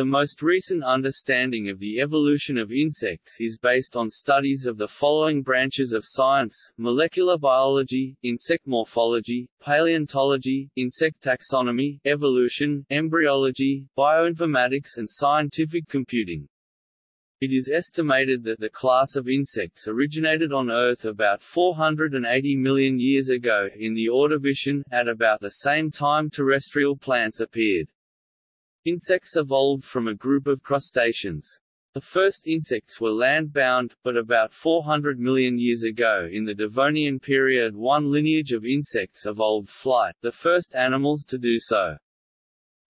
The most recent understanding of the evolution of insects is based on studies of the following branches of science, molecular biology, insect morphology, paleontology, insect taxonomy, evolution, embryology, bioinformatics and scientific computing. It is estimated that the class of insects originated on Earth about 480 million years ago in the Ordovician, at about the same time terrestrial plants appeared. Insects evolved from a group of crustaceans. The first insects were land-bound, but about 400 million years ago in the Devonian period one lineage of insects evolved flight, the first animals to do so.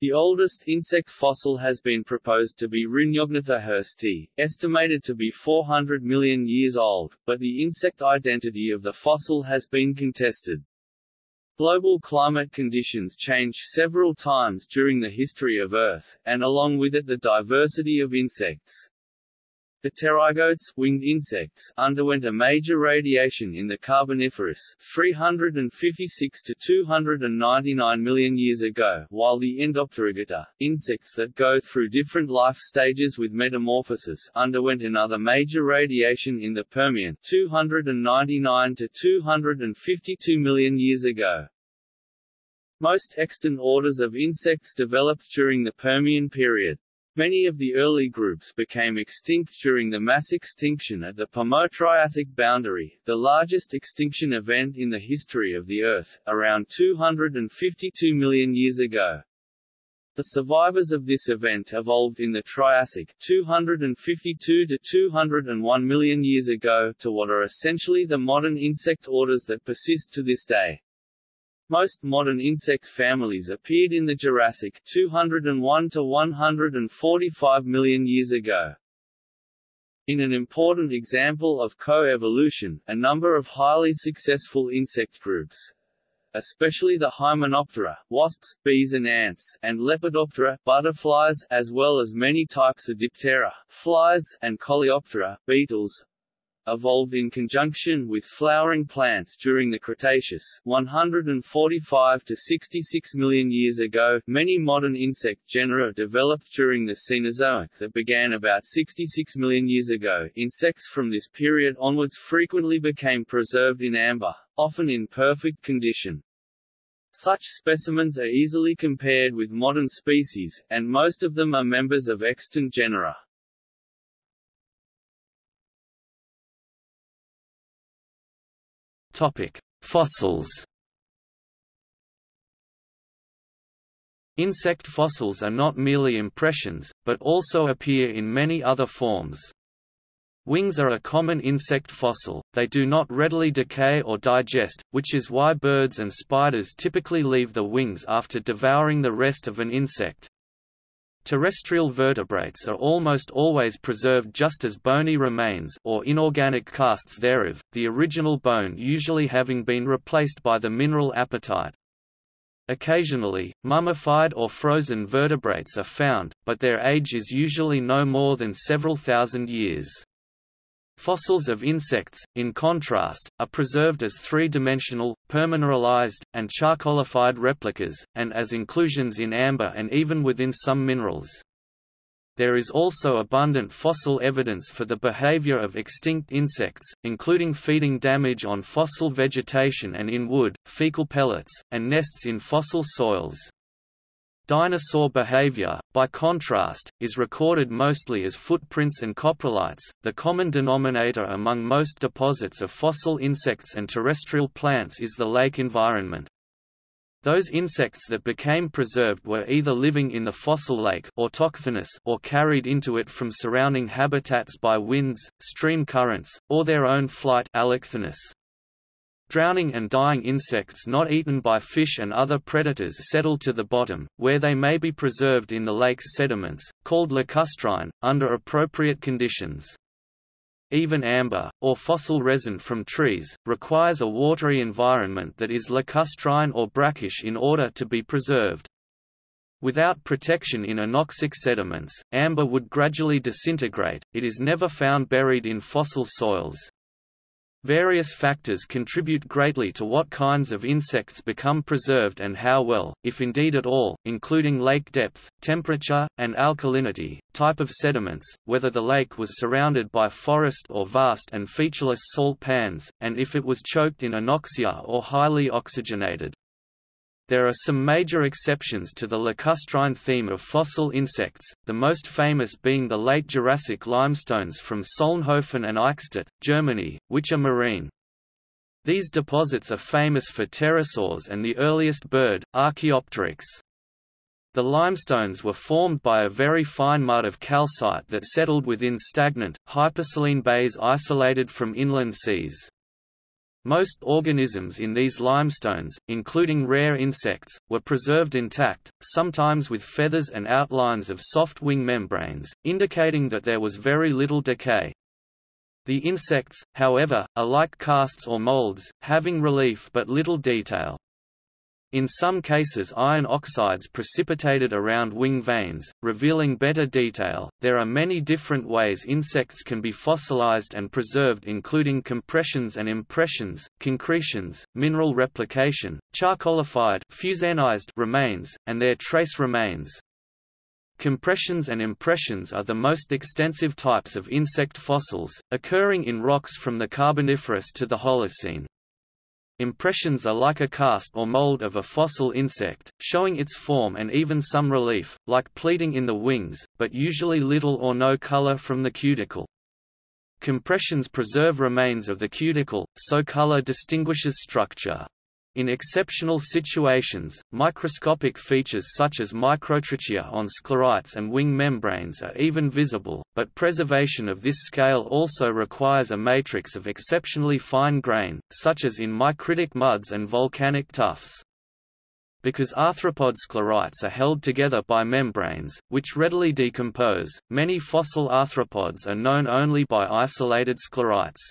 The oldest insect fossil has been proposed to be Rhyniognatha hursti, estimated to be 400 million years old, but the insect identity of the fossil has been contested. Global climate conditions changed several times during the history of Earth, and along with it the diversity of insects. The pterygotes winged insects underwent a major radiation in the Carboniferous 356 to 299 million years ago, while the Endopterygota, insects that go through different life stages with metamorphosis, underwent another major radiation in the Permian 299 to 252 million years ago. Most extant orders of insects developed during the Permian period. Many of the early groups became extinct during the mass extinction at the Permo-Triassic boundary, the largest extinction event in the history of the Earth, around 252 million years ago. The survivors of this event evolved in the Triassic 252 to 201 million years ago to what are essentially the modern insect orders that persist to this day. Most modern insect families appeared in the Jurassic 201 to 145 million years ago. In an important example of co-evolution, a number of highly successful insect groups, especially the Hymenoptera, wasps, bees and ants, and Lepidoptera, butterflies, as well as many types of Diptera, flies, and Coleoptera, beetles, evolved in conjunction with flowering plants during the Cretaceous 145 to 66 million years ago. Many modern insect genera developed during the Cenozoic that began about 66 million years ago. Insects from this period onwards frequently became preserved in amber, often in perfect condition. Such specimens are easily compared with modern species, and most of them are members of extant genera. Fossils. Insect fossils are not merely impressions, but also appear in many other forms. Wings are a common insect fossil, they do not readily decay or digest, which is why birds and spiders typically leave the wings after devouring the rest of an insect. Terrestrial vertebrates are almost always preserved just as bony remains or inorganic casts thereof, the original bone usually having been replaced by the mineral apatite. Occasionally, mummified or frozen vertebrates are found, but their age is usually no more than several thousand years. Fossils of insects, in contrast, are preserved as three-dimensional, permineralized, and charcoalified replicas, and as inclusions in amber and even within some minerals. There is also abundant fossil evidence for the behavior of extinct insects, including feeding damage on fossil vegetation and in wood, fecal pellets, and nests in fossil soils. Dinosaur behavior, by contrast, is recorded mostly as footprints and coprolites. The common denominator among most deposits of fossil insects and terrestrial plants is the lake environment. Those insects that became preserved were either living in the fossil lake or carried into it from surrounding habitats by winds, stream currents, or their own flight. Drowning and dying insects not eaten by fish and other predators settle to the bottom, where they may be preserved in the lake's sediments, called lacustrine, under appropriate conditions. Even amber, or fossil resin from trees, requires a watery environment that is lacustrine or brackish in order to be preserved. Without protection in anoxic sediments, amber would gradually disintegrate, it is never found buried in fossil soils. Various factors contribute greatly to what kinds of insects become preserved and how well, if indeed at all, including lake depth, temperature, and alkalinity, type of sediments, whether the lake was surrounded by forest or vast and featureless salt pans, and if it was choked in anoxia or highly oxygenated. There are some major exceptions to the lacustrine theme of fossil insects, the most famous being the late Jurassic limestones from Solnhofen and Eichstätt, Germany, which are marine. These deposits are famous for pterosaurs and the earliest bird, Archaeopteryx. The limestones were formed by a very fine mud of calcite that settled within stagnant, hypersaline bays isolated from inland seas. Most organisms in these limestones, including rare insects, were preserved intact, sometimes with feathers and outlines of soft wing membranes, indicating that there was very little decay. The insects, however, are like casts or molds, having relief but little detail. In some cases iron oxides precipitated around wing veins, revealing better detail. There are many different ways insects can be fossilized and preserved including compressions and impressions, concretions, mineral replication, charcoalified fusainized remains, and their trace remains. Compressions and impressions are the most extensive types of insect fossils, occurring in rocks from the Carboniferous to the Holocene. Impressions are like a cast or mold of a fossil insect, showing its form and even some relief, like pleating in the wings, but usually little or no color from the cuticle. Compressions preserve remains of the cuticle, so color distinguishes structure. In exceptional situations, microscopic features such as microtrichia on sclerites and wing membranes are even visible, but preservation of this scale also requires a matrix of exceptionally fine grain, such as in micritic muds and volcanic tuffs. Because arthropod sclerites are held together by membranes, which readily decompose, many fossil arthropods are known only by isolated sclerites.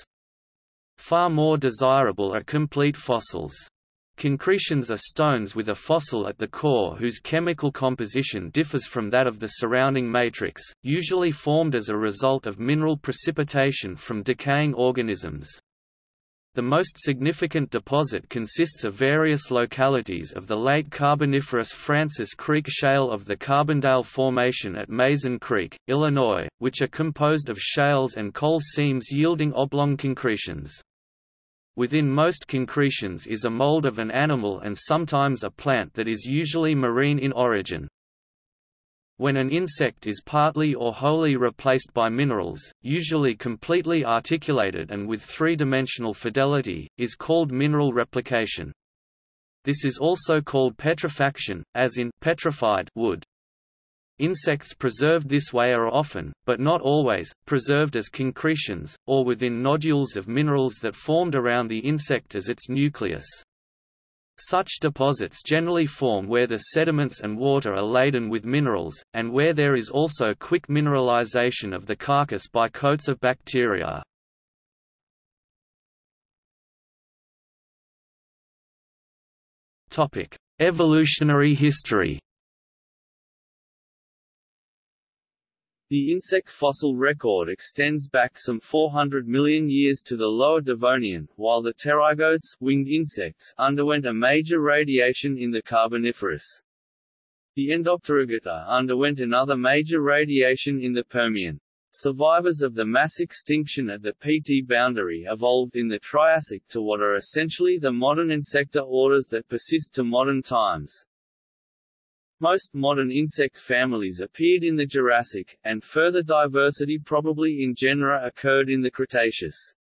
Far more desirable are complete fossils. Concretions are stones with a fossil at the core whose chemical composition differs from that of the surrounding matrix, usually formed as a result of mineral precipitation from decaying organisms. The most significant deposit consists of various localities of the late Carboniferous Francis Creek Shale of the Carbondale Formation at Mazon Creek, Illinois, which are composed of shales and coal seams yielding oblong concretions. Within most concretions is a mold of an animal and sometimes a plant that is usually marine in origin. When an insect is partly or wholly replaced by minerals, usually completely articulated and with three-dimensional fidelity, is called mineral replication. This is also called petrifaction, as in petrified wood. Insects preserved this way are often, but not always, preserved as concretions, or within nodules of minerals that formed around the insect as its nucleus. Such deposits generally form where the sediments and water are laden with minerals, and where there is also quick mineralization of the carcass by coats of bacteria. Evolutionary history The insect fossil record extends back some 400 million years to the Lower Devonian, while the pterygotes winged insects underwent a major radiation in the Carboniferous. The Endopterygota underwent another major radiation in the Permian. Survivors of the mass extinction at the PT boundary evolved in the Triassic to what are essentially the modern insecta orders that persist to modern times. Most modern insect families appeared in the Jurassic, and further diversity probably in genera occurred in the Cretaceous.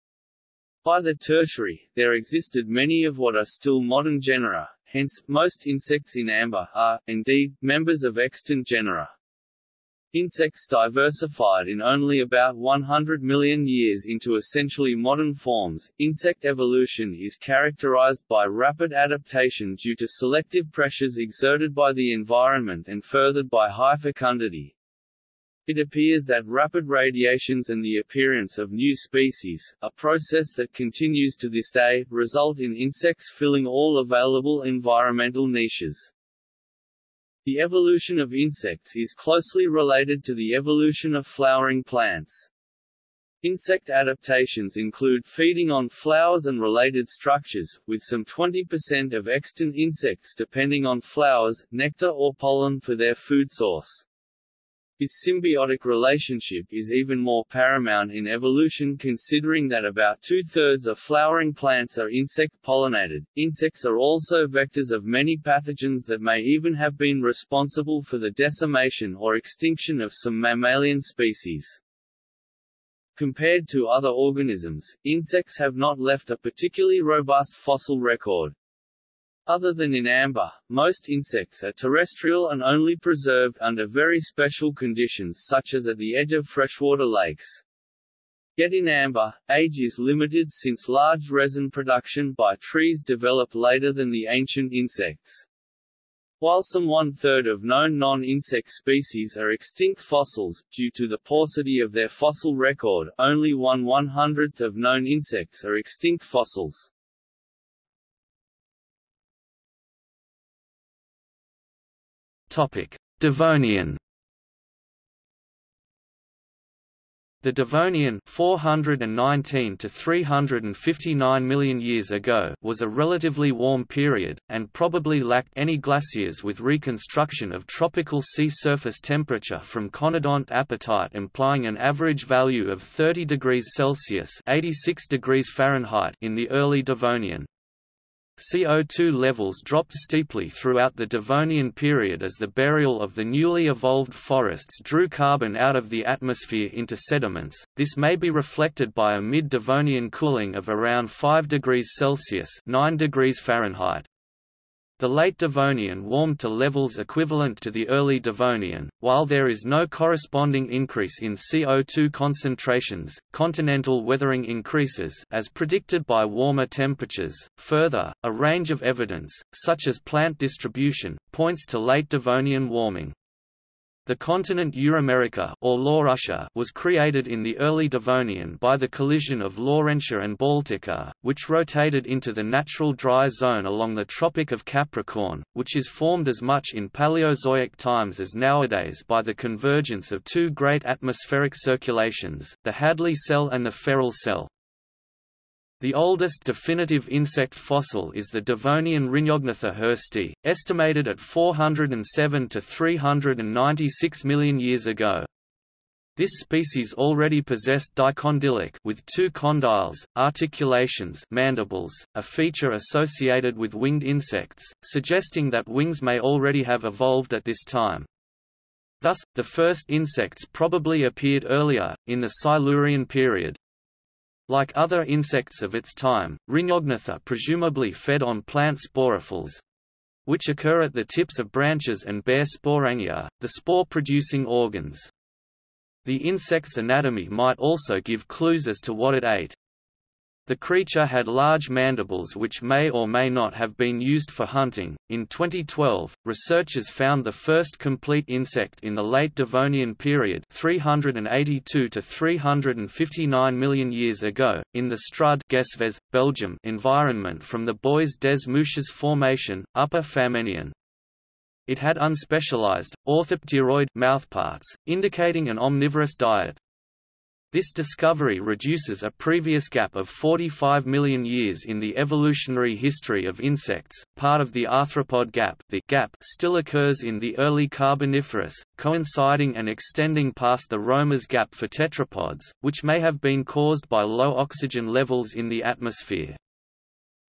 By the Tertiary, there existed many of what are still modern genera, hence, most insects in amber are, indeed, members of extant genera. Insects diversified in only about 100 million years into essentially modern forms. Insect evolution is characterized by rapid adaptation due to selective pressures exerted by the environment and furthered by high fecundity. It appears that rapid radiations and the appearance of new species, a process that continues to this day, result in insects filling all available environmental niches. The evolution of insects is closely related to the evolution of flowering plants. Insect adaptations include feeding on flowers and related structures, with some 20% of extant insects depending on flowers, nectar or pollen for their food source. Its symbiotic relationship is even more paramount in evolution considering that about two-thirds of flowering plants are insect-pollinated. Insects are also vectors of many pathogens that may even have been responsible for the decimation or extinction of some mammalian species. Compared to other organisms, insects have not left a particularly robust fossil record. Other than in amber, most insects are terrestrial and only preserved under very special conditions such as at the edge of freshwater lakes. Yet in amber, age is limited since large resin production by trees developed later than the ancient insects. While some one-third of known non-insect species are extinct fossils, due to the paucity of their fossil record, only one one-hundredth of known insects are extinct fossils. Devonian The Devonian 419 to 359 million years ago was a relatively warm period, and probably lacked any glaciers with reconstruction of tropical sea surface temperature from conodont apatite implying an average value of 30 degrees Celsius 86 degrees Fahrenheit in the early Devonian. CO2 levels dropped steeply throughout the Devonian period as the burial of the newly evolved forests drew carbon out of the atmosphere into sediments. This may be reflected by a mid-Devonian cooling of around 5 degrees Celsius (9 degrees Fahrenheit). The late Devonian warmed to levels equivalent to the early Devonian, while there is no corresponding increase in CO2 concentrations. Continental weathering increases as predicted by warmer temperatures. Further, a range of evidence, such as plant distribution, points to late Devonian warming. The continent Euramerica or Laurussia was created in the early Devonian by the collision of Laurentia and Baltica, which rotated into the natural dry zone along the Tropic of Capricorn, which is formed as much in Paleozoic times as nowadays by the convergence of two great atmospheric circulations, the Hadley cell and the Ferrel cell. The oldest definitive insect fossil is the Devonian Rhyniognatha hursti, estimated at 407 to 396 million years ago. This species already possessed dicondylic with two condyles, articulations mandibles, a feature associated with winged insects, suggesting that wings may already have evolved at this time. Thus, the first insects probably appeared earlier, in the Silurian period. Like other insects of its time, Rhyniognatha presumably fed on plant sporophylls, which occur at the tips of branches and bear sporangia, the spore-producing organs. The insect's anatomy might also give clues as to what it ate. The creature had large mandibles which may or may not have been used for hunting. In 2012, researchers found the first complete insect in the late Devonian period, 382 to 359 million years ago, in the Strud, Gesves, Belgium environment from the Bois des Mouches formation, Upper Famennian. It had unspecialized, orthopteroid mouthparts, indicating an omnivorous diet. This discovery reduces a previous gap of 45 million years in the evolutionary history of insects. Part of the arthropod gap, the gap still occurs in the early Carboniferous, coinciding and extending past the Romer's gap for tetrapods, which may have been caused by low oxygen levels in the atmosphere.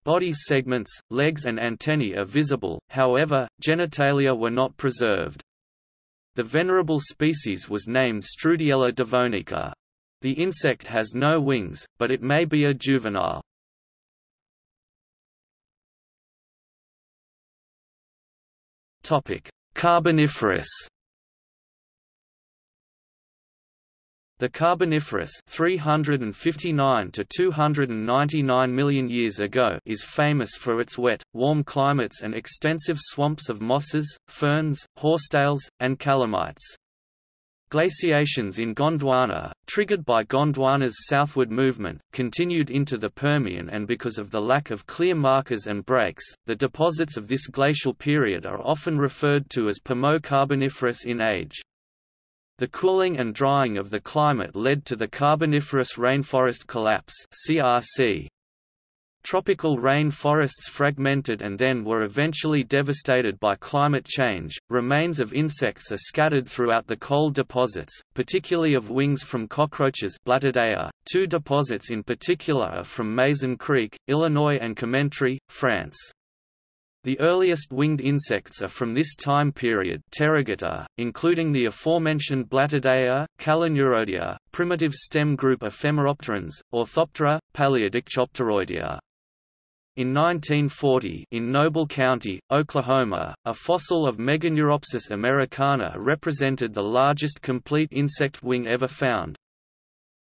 Body segments, legs and antennae are visible, however, genitalia were not preserved. The venerable species was named Strudiella devonica. The insect has no wings, but it may be a juvenile. Carboniferous The Carboniferous 359 to 299 million years ago is famous for its wet, warm climates and extensive swamps of mosses, ferns, horsetails, and calamites. Glaciations in Gondwana, triggered by Gondwana's southward movement, continued into the Permian and because of the lack of clear markers and breaks, the deposits of this glacial period are often referred to as Permo-Carboniferous in age. The cooling and drying of the climate led to the Carboniferous rainforest collapse (CRC). Tropical rain forests fragmented and then were eventually devastated by climate change. Remains of insects are scattered throughout the coal deposits, particularly of wings from cockroaches. Two deposits in particular are from Mazon Creek, Illinois and Commentry, France. The earliest winged insects are from this time period including the aforementioned Blattodea, Caloneurodea, primitive stem group Ephemeropterans, Orthoptera, Paleodictyopteroidea. In 1940 in Noble County, Oklahoma, a fossil of Meganeuropsis americana represented the largest complete insect wing ever found.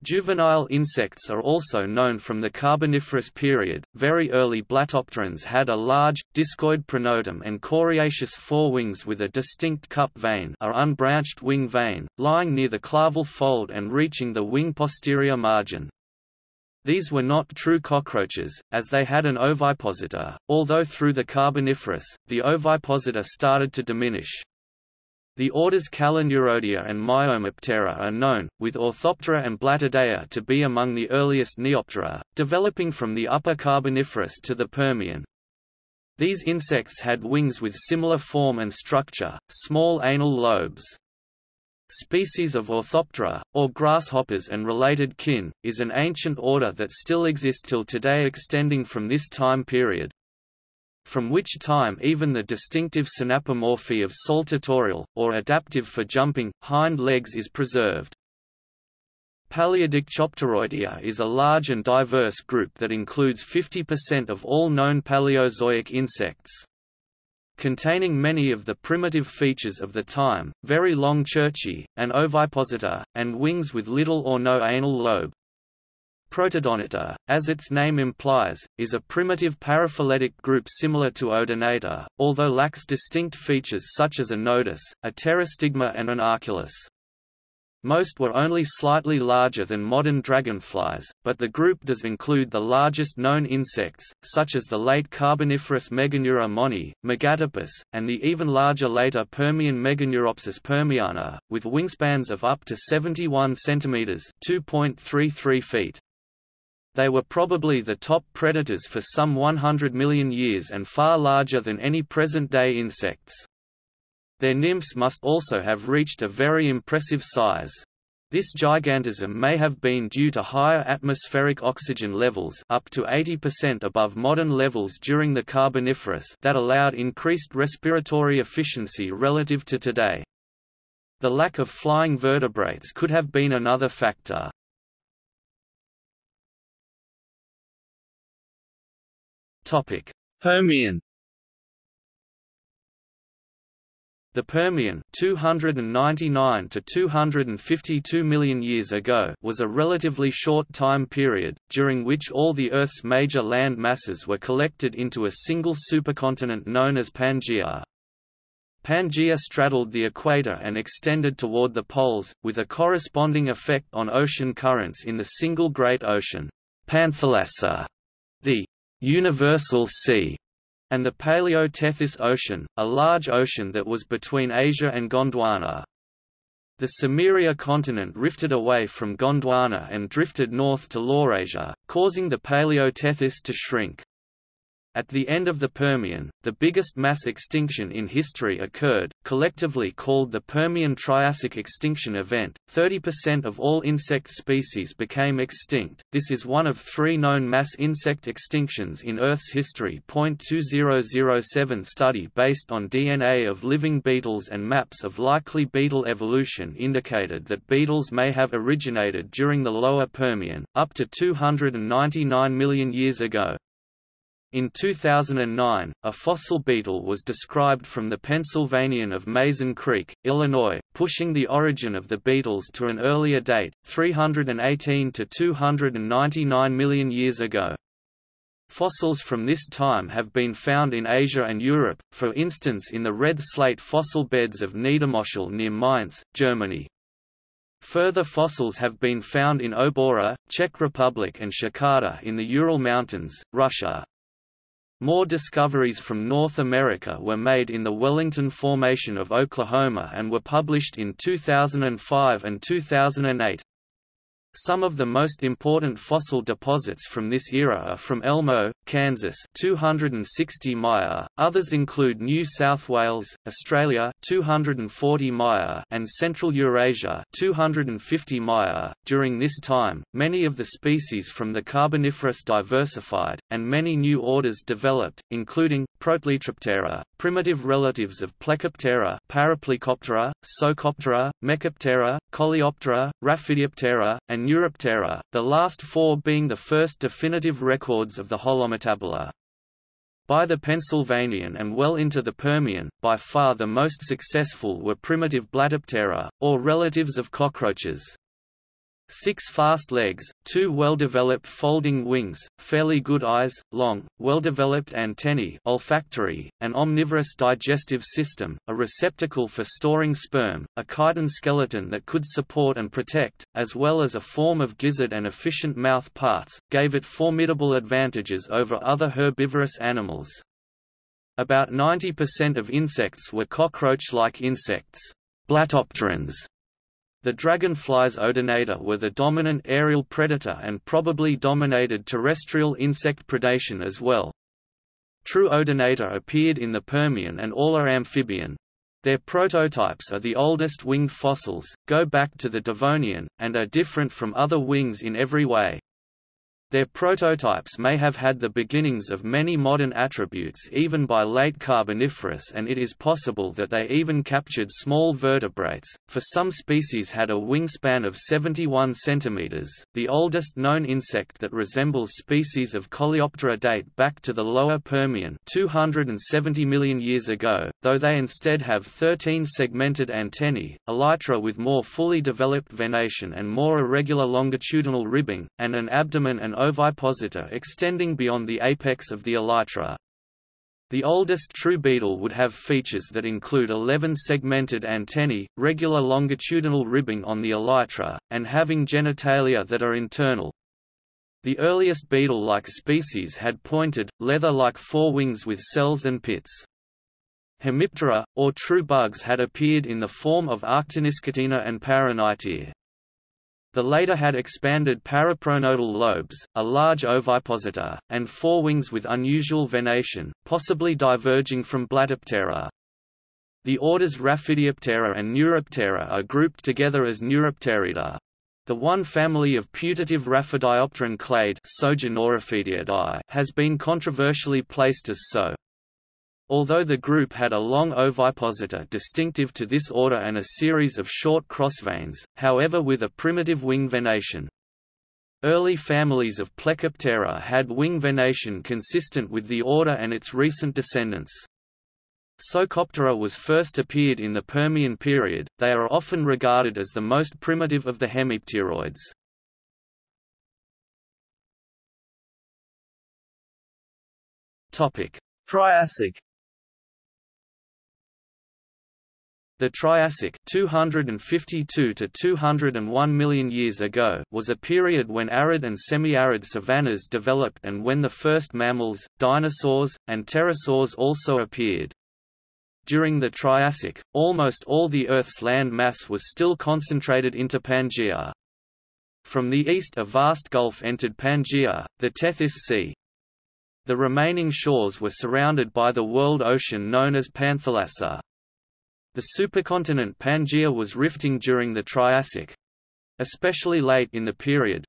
Juvenile insects are also known from the Carboniferous period. Very early Blattopterans had a large, discoid pronotum and coriaceous forewings with a distinct cup vein, or unbranched wing vein, lying near the claval fold and reaching the wing posterior margin. These were not true cockroaches, as they had an ovipositor, although through the Carboniferous, the ovipositor started to diminish. The orders Caloneurodea and Miomoptera are known, with Orthoptera and Blattodea to be among the earliest Neoptera, developing from the Upper Carboniferous to the Permian. These insects had wings with similar form and structure, small anal lobes. Species of Orthoptera, or grasshoppers and related kin, is an ancient order that still exists till today extending from this time period from which time even the distinctive synapomorphy of saltatorial, or adaptive for jumping, hind legs is preserved. Paleodictyopteroidea is a large and diverse group that includes 50% of all known Paleozoic insects. Containing many of the primitive features of the time, very long cerci, an ovipositor, and wings with little or no anal lobe. Protodonata, as its name implies, is a primitive paraphyletic group similar to Odonata, although lacks distinct features such as a nodus, a pterostigma and an arculus. Most were only slightly larger than modern dragonflies, but the group does include the largest known insects, such as the late Carboniferous Meganeura monyi, Megatypus, and the even larger later Permian Meganeuropsis permiana, with wingspans of up to 71 cm (2.33 feet). They were probably the top predators for some 100 million years and far larger than any present-day insects. Their nymphs must also have reached a very impressive size. This gigantism may have been due to higher atmospheric oxygen levels up to 80% above modern levels during the Carboniferous that allowed increased respiratory efficiency relative to today. The lack of flying vertebrates could have been another factor. Topic: Permian. The Permian 299 to 252 million years ago was a relatively short time period, during which all the Earth's major land masses were collected into a single supercontinent known as Pangaea. Pangaea straddled the equator and extended toward the poles, with a corresponding effect on ocean currents in the single Great Ocean Panthalassa, the Universal Sea, and the Paleo-Tethys Ocean, a large ocean that was between Asia and Gondwana. The Cimmeria continent rifted away from Gondwana and drifted north to Laurasia, causing the Paleo-Tethys to shrink. At the end of the Permian, the biggest mass extinction in history occurred, collectively called the Permian-Triassic extinction event. 30% of all insect species became extinct. This is one of three known mass insect extinctions in Earth's history. 2007 study based on DNA of living beetles and maps of likely beetle evolution indicated that beetles may have originated during the lower Permian, up to 299 million years ago. In 2009, a fossil beetle was described from the Pennsylvanian of Mazon Creek, Illinois, pushing the origin of the beetles to an earlier date, 318 to 299 million years ago. Fossils from this time have been found in Asia and Europe, for instance in the red slate fossil beds of Niedermoschel near Mainz, Germany. Further fossils have been found in Obora, Czech Republic and Tshekarda in the Ural Mountains, Russia. More discoveries from North America were made in the Wellington Formation of Oklahoma and were published in 2005 and 2008. Some of the most important fossil deposits from this era are from Elmo, Kansas 260 Myer, others include New South Wales, Australia 240 Myer and Central Eurasia 250 Myer. During this time, many of the species from the Carboniferous diversified, and many new orders developed, including, Protelytroptera, primitive relatives of Plecoptera Paraplecoptera, Psocoptera, Mecoptera, Coleoptera, Raphidioptera, and Neuroptera, the last four being the first definitive records of the Holometabola. By the Pennsylvanian and well into the Permian, by far the most successful were primitive Blattoptera, or relatives of cockroaches. Six fast legs, two well-developed folding wings, fairly good eyes, long, well-developed antennae olfactory, an omnivorous digestive system, a receptacle for storing sperm, a chitin skeleton that could support and protect, as well as a form of gizzard and efficient mouth parts, gave it formidable advantages over other herbivorous animals. About 90% of insects were cockroach-like insects, blattopterans, the dragonflies Odonata were the dominant aerial predator and probably dominated terrestrial insect predation as well. True Odonata appeared in the Permian and all are amphibian. Their prototypes are the oldest winged fossils, go back to the Devonian, and are different from other wings in every way. Their prototypes may have had the beginnings of many modern attributes even by late Carboniferous and it is possible that they even captured small vertebrates, for some species had a wingspan of 71 cm. The oldest known insect that resembles species of Coleoptera date back to the lower Permian 270 million years ago, though they instead have 13 segmented antennae, elytra with more fully developed venation and more irregular longitudinal ribbing, and an abdomen and ovipositor extending beyond the apex of the elytra. The oldest true beetle would have features that include 11 segmented antennae, regular longitudinal ribbing on the elytra, and having genitalia that are internal. The earliest beetle-like species had pointed, leather-like forewings with cells and pits. Hemiptera, or true bugs had appeared in the form of Arctiniscytina and Paraknightia. The later had expanded parapronotal lobes, a large ovipositor, and forewings with unusual venation, possibly diverging from Blattoptera. The orders Raphidioptera and Neuroptera are grouped together as Neuropterida. The one family of putative Raphidiopteran clade has been controversially placed as so. Although the group had a long ovipositor distinctive to this order and a series of short crossveins, however with a primitive wing venation. Early families of Plecoptera had wing venation consistent with the order and its recent descendants. Psocoptera was first appeared in the Permian period, they are often regarded as the most primitive of the hemipteroids. Triassic The Triassic 252 to 201 million years ago was a period when arid and semi-arid savannas developed and when the first mammals, dinosaurs, and pterosaurs also appeared. During the Triassic, almost all the Earth's land mass was still concentrated into Pangaea. From the east a vast gulf entered Pangaea, the Tethys Sea. The remaining shores were surrounded by the world ocean known as Panthalassa. The supercontinent Pangaea was rifting during the Triassic especially late in the period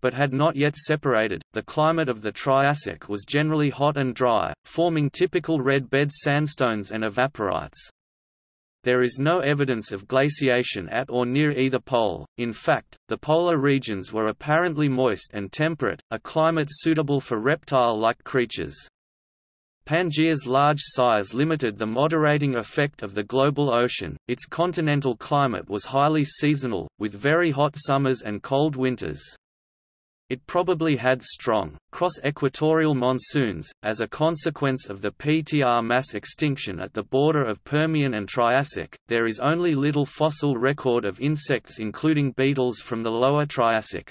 but had not yet separated. The climate of the Triassic was generally hot and dry, forming typical red bed sandstones and evaporites. There is no evidence of glaciation at or near either pole, in fact, the polar regions were apparently moist and temperate, a climate suitable for reptile-like creatures. Pangaea's large size limited the moderating effect of the global ocean, its continental climate was highly seasonal, with very hot summers and cold winters. It probably had strong, cross-equatorial monsoons, as a consequence of the PTR mass extinction at the border of Permian and Triassic. There is only little fossil record of insects including beetles from the lower Triassic.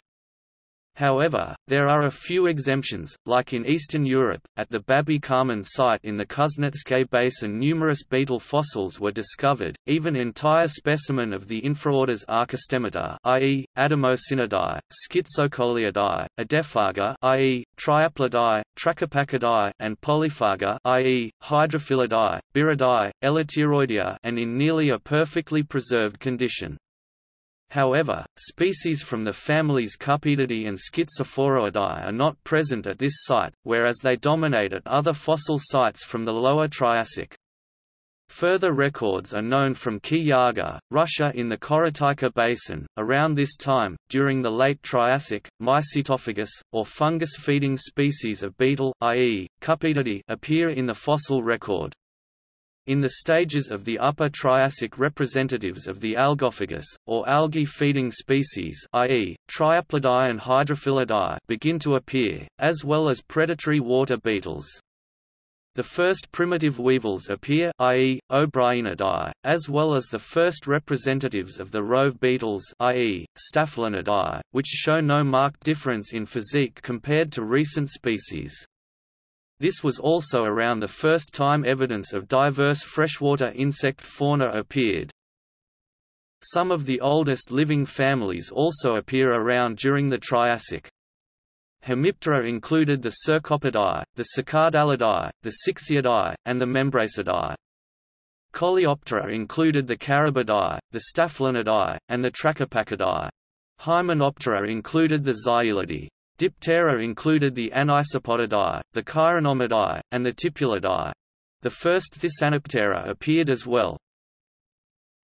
However, there are a few exemptions, like in Eastern Europe, at the Babiy Kamen site in the Kuznetsk Basin numerous beetle fossils were discovered, even entire specimen of the infraorders Archostemata i.e., Ademosynidae, Schizocoleidae, Adephaga i.e., Triaplidae, Trachypachidae, and Polyphaga i.e., Hydrophilidae, Byrrhidae, Elateroidea and in nearly a perfectly preserved condition. However, species from the families Cupedidae and Schizophoroidae are not present at this site, whereas they dominate at other fossil sites from the Lower Triassic. Further records are known from Kiyarga, Russia in the Korotyka Basin. Around this time, during the late Triassic, Mycetophagous, or fungus-feeding species of beetle i.e., appear in the fossil record. In the stages of the Upper Triassic representatives of the algophagous, or algae-feeding species i.e., Triaplidae and Hydrophilidae begin to appear, as well as predatory water beetles. The first primitive weevils appear i.e., Obrienidae, as well as the first representatives of the rove beetles i.e., Staphylinidae, which show no marked difference in physique compared to recent species. This was also around the first time evidence of diverse freshwater insect fauna appeared. Some of the oldest living families also appear around during the Triassic. Hemiptera included the Cercopidae, the Cicadellidae, the Cixiidae, and the Membracidae. Coleoptera included the Carabidae, the Staphylinidae, and the Trachypachidae. Hymenoptera included the Xyelidae. Diptera included the Anisopodidae, the Chironomidae, and the Tipulidae. The first Thysanoptera appeared as well.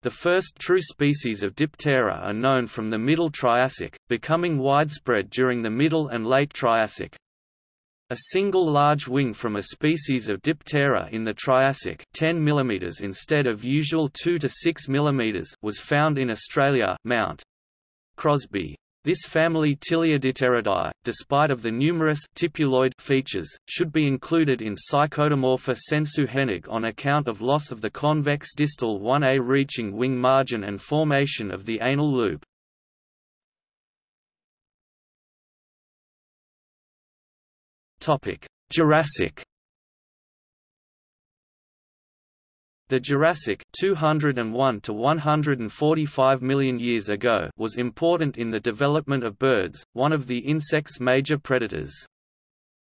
The first true species of Diptera are known from the Middle Triassic, becoming widespread during the Middle and Late Triassic. A single large wing from a species of Diptera in the Triassic 10 mm instead of usual 2 to 6 mm was found in Australia Mount Crosby. This family Tilliardipteridae, despite of the numerous tipuloid features, should be included in Psychodomorpha sensu Hennig on account of loss of the convex distal 1a reaching wing margin and formation of the anal loop. Jurassic The Jurassic 201 to 145 million years ago was important in the development of birds, one of the insect's major predators.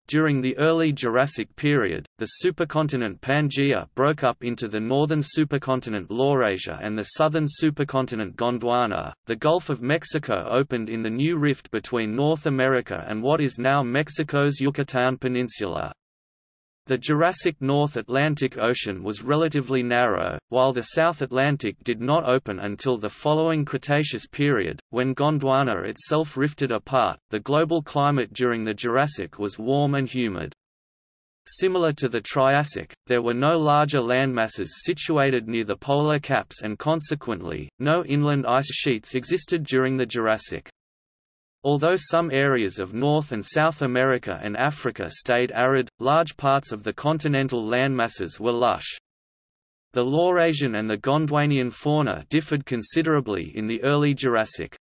During the early Jurassic period, the supercontinent Pangaea broke up into the northern supercontinent Laurasia and the southern supercontinent Gondwana. The Gulf of Mexico opened in the new rift between North America and what is now Mexico's Yucatan Peninsula. The Jurassic North Atlantic Ocean was relatively narrow, while the South Atlantic did not open until the following Cretaceous period, when Gondwana itself rifted apart. The global climate during the Jurassic was warm and humid. Similar to the Triassic, there were no larger landmasses situated near the polar caps and consequently, no inland ice sheets existed during the Jurassic. Although some areas of North and South America and Africa stayed arid, large parts of the continental landmasses were lush. The Laurasian and the Gondwanian fauna differed considerably in the early Jurassic.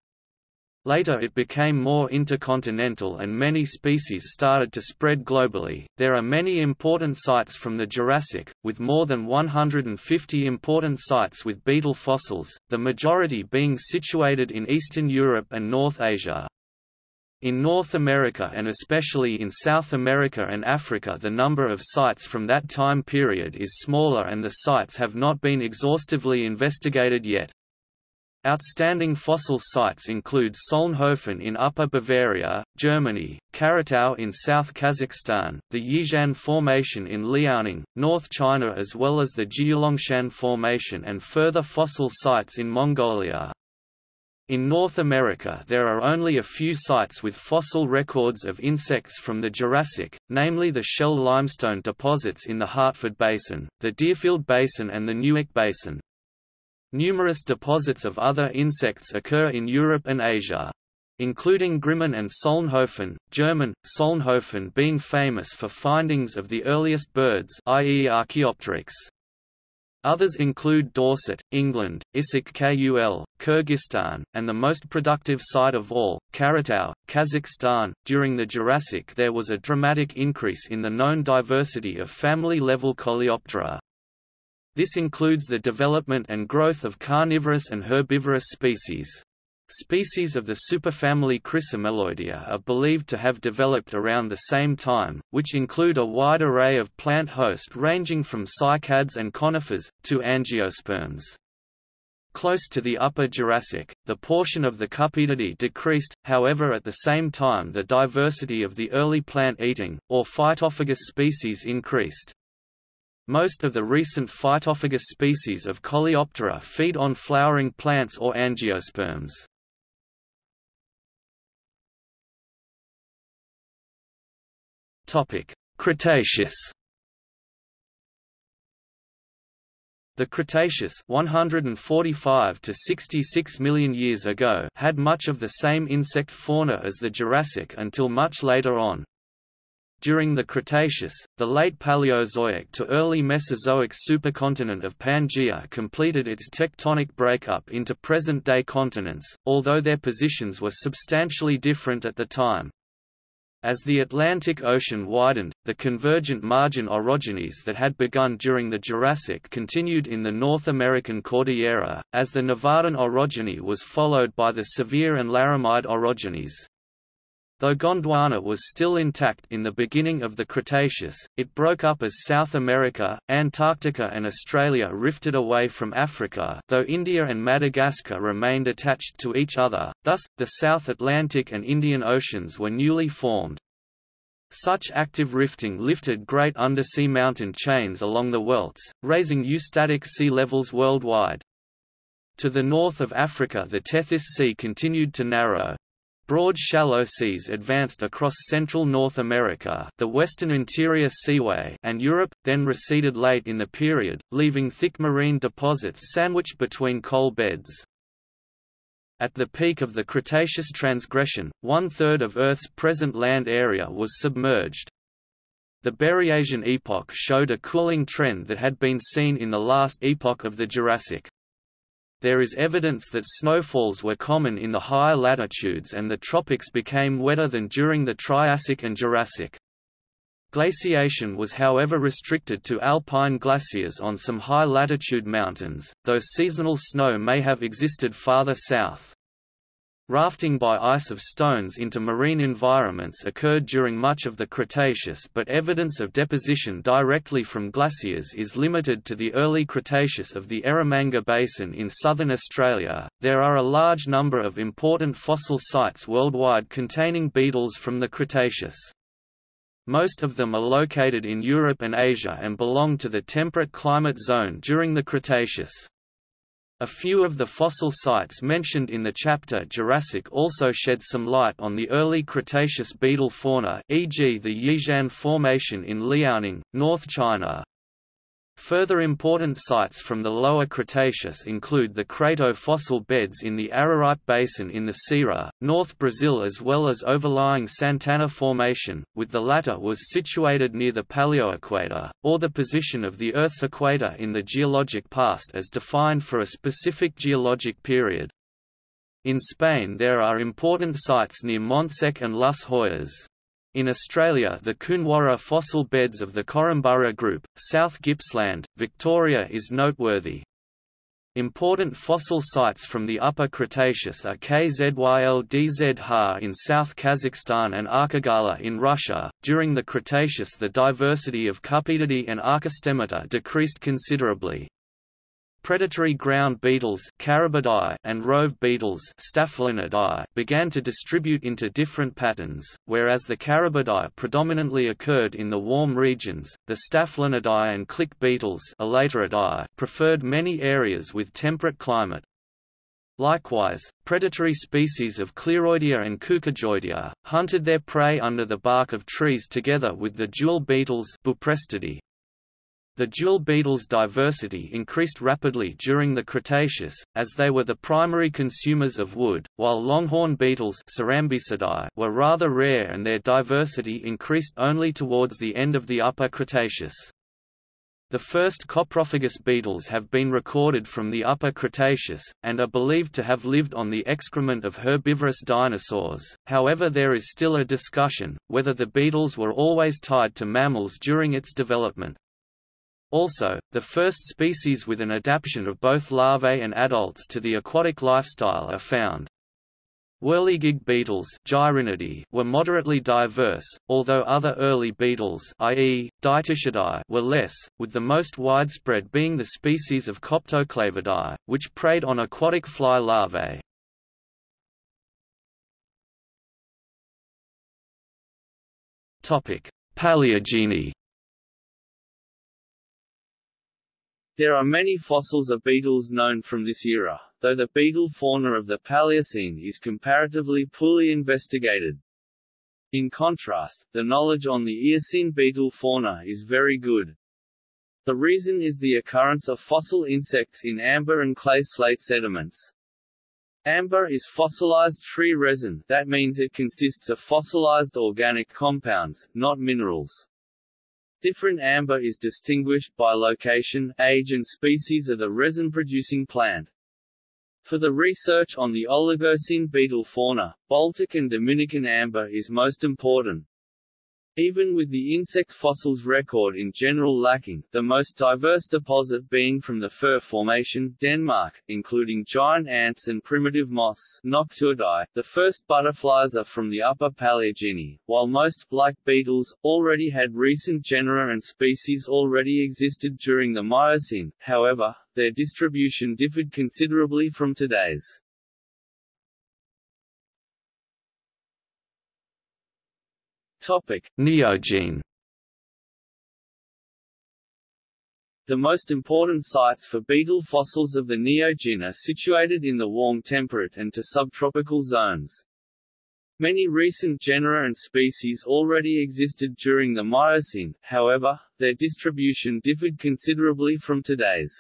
Later it became more intercontinental and many species started to spread globally. There are many important sites from the Jurassic, with more than 150 important sites with beetle fossils, the majority being situated in Eastern Europe and North Asia. In North America and especially in South America and Africa the number of sites from that time period is smaller and the sites have not been exhaustively investigated yet. Outstanding fossil sites include Solnhofen in Upper Bavaria, Germany, Karatau in South Kazakhstan, the Yixian Formation in Liaoning, North China as well as the Jiulongshan Formation and further fossil sites in Mongolia. In North America there are only a few sites with fossil records of insects from the Jurassic, namely the shell limestone deposits in the Hartford Basin, the Deerfield Basin and the Newark Basin. Numerous deposits of other insects occur in Europe and Asia. Including Grimmen and Solnhofen, German, Solnhofen being famous for findings of the earliest birds i.e. Archaeopteryx. Others include Dorset, England, Issyk Kul, Kyrgyzstan, and the most productive site of all, Karatau, Kazakhstan. During the Jurassic, there was a dramatic increase in the known diversity of family level Coleoptera. This includes the development and growth of carnivorous and herbivorous species. Species of the superfamily Chrysomeloidea are believed to have developed around the same time, which include a wide array of plant host ranging from cycads and conifers, to angiosperms. Close to the Upper Jurassic, the portion of the Cupedidae decreased, however at the same time the diversity of the early plant-eating, or phytophagous species increased. Most of the recent phytophagous species of Coleoptera feed on flowering plants or angiosperms. Topic: Cretaceous. The Cretaceous 145 to 66 million years ago had much of the same insect fauna as the Jurassic until much later on. During the Cretaceous, the late Paleozoic to early Mesozoic supercontinent of Pangaea completed its tectonic breakup into present-day continents, although their positions were substantially different at the time. As the Atlantic Ocean widened, the convergent margin orogenies that had begun during the Jurassic continued in the North American Cordillera, as the Nevadan orogeny was followed by the Sevier and Laramide orogenies. Though Gondwana was still intact in the beginning of the Cretaceous, it broke up as South America, Antarctica and Australia rifted away from Africa though India and Madagascar remained attached to each other, thus, the South Atlantic and Indian Oceans were newly formed. Such active rifting lifted great undersea mountain chains along the welts, raising eustatic sea levels worldwide. To the north of Africa the Tethys Sea continued to narrow, Broad shallow seas advanced across central North America the Western Interior Seaway and Europe, then receded late in the period, leaving thick marine deposits sandwiched between coal beds. At the peak of the Cretaceous transgression, one-third of Earth's present land area was submerged. The Berriasian epoch showed a cooling trend that had been seen in the last epoch of the Jurassic there is evidence that snowfalls were common in the higher latitudes and the tropics became wetter than during the Triassic and Jurassic. Glaciation was however restricted to alpine glaciers on some high-latitude mountains, though seasonal snow may have existed farther south. Rafting by ice of stones into marine environments occurred during much of the Cretaceous but evidence of deposition directly from glaciers is limited to the early Cretaceous of the Eromanga Basin in southern Australia. There are a large number of important fossil sites worldwide containing beetles from the Cretaceous. Most of them are located in Europe and Asia and belong to the temperate climate zone during the Cretaceous. A few of the fossil sites mentioned in the chapter Jurassic also shed some light on the early Cretaceous beetle fauna e.g. the Yixian Formation in Liaoning, North China. Further important sites from the Lower Cretaceous include the Crato fossil beds in the Araripe Basin in the Ceará, North Brazil as well as overlying Santana Formation, with the latter was situated near the paleoequator, or the position of the Earth's equator in the geologic past as defined for a specific geologic period. In Spain there are important sites near Montsec and Las Hoyas. In Australia the Koonwarra fossil beds of the Korumburra group, South Gippsland, Victoria is noteworthy. Important fossil sites from the Upper Cretaceous are Kzyl-Dzhar in South Kazakhstan and Arkagala in Russia. During the Cretaceous, the diversity of Cupedidae and Archostemata decreased considerably. Predatory ground beetles and rove beetles began to distribute into different patterns, whereas the Carabidae predominantly occurred in the warm regions, the Staphylinidae and click beetles preferred many areas with temperate climate. Likewise, predatory species of Cleroidea and Cucujoidea, hunted their prey under the bark of trees together with the jewel beetles Buprestidae. The jewel beetles' diversity increased rapidly during the Cretaceous, as they were the primary consumers of wood, while longhorn beetles were rather rare and their diversity increased only towards the end of the Upper Cretaceous. The first coprophagous beetles have been recorded from the Upper Cretaceous, and are believed to have lived on the excrement of herbivorous dinosaurs, however there is still a discussion, whether the beetles were always tied to mammals during its development. Also, the first species with an adaptation of both larvae and adults to the aquatic lifestyle are found. Whirligig beetles were moderately diverse, although other early beetles i.e., were less, with the most widespread being the species of Coptoclavidae, which preyed on aquatic fly larvae. Paleogene There are many fossils of beetles known from this era, though the beetle fauna of the Paleocene is comparatively poorly investigated. In contrast, the knowledge on the Eocene beetle fauna is very good. The reason is the occurrence of fossil insects in amber and clay slate sediments. Amber is fossilized free resin, that means it consists of fossilized organic compounds, not minerals. Different amber is distinguished by location, age and species of the resin-producing plant. For the research on the Oligocene beetle fauna, Baltic and Dominican amber is most important. Even with the insect fossils record in general lacking, the most diverse deposit being from the Fur Formation Denmark, including giant ants and primitive moths Noctuidae, the first butterflies are from the Upper Paleogene, while most, like beetles, already had recent genera and species already existed during the Miocene, however, their distribution differed considerably from today's. Topic: Neogene. The most important sites for beetle fossils of the Neogene are situated in the warm temperate and to subtropical zones. Many recent genera and species already existed during the Miocene, however, their distribution differed considerably from today's.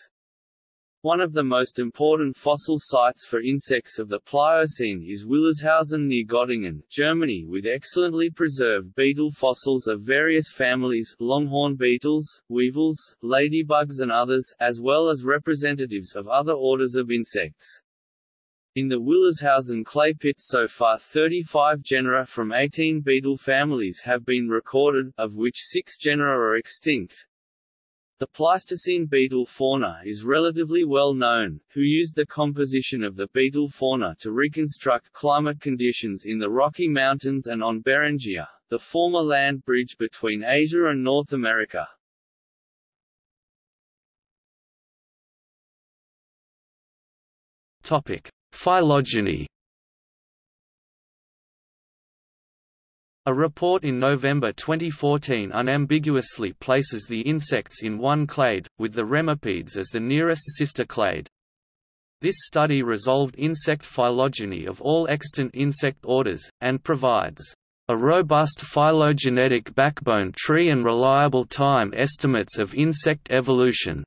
One of the most important fossil sites for insects of the Pliocene is Willershausen near Göttingen, Germany with excellently preserved beetle fossils of various families longhorn beetles, weevils, ladybugs and others, as well as representatives of other orders of insects. In the Willershausen clay pit so far 35 genera from 18 beetle families have been recorded, of which six genera are extinct, the Pleistocene beetle fauna is relatively well known, who used the composition of the beetle fauna to reconstruct climate conditions in the Rocky Mountains and on Beringia, the former land bridge between Asia and North America. Topic: Phylogeny A report in November 2014 unambiguously places the insects in one clade, with the Remipedes as the nearest sister clade. This study resolved insect phylogeny of all extant insect orders, and provides a robust phylogenetic backbone tree and reliable time estimates of insect evolution.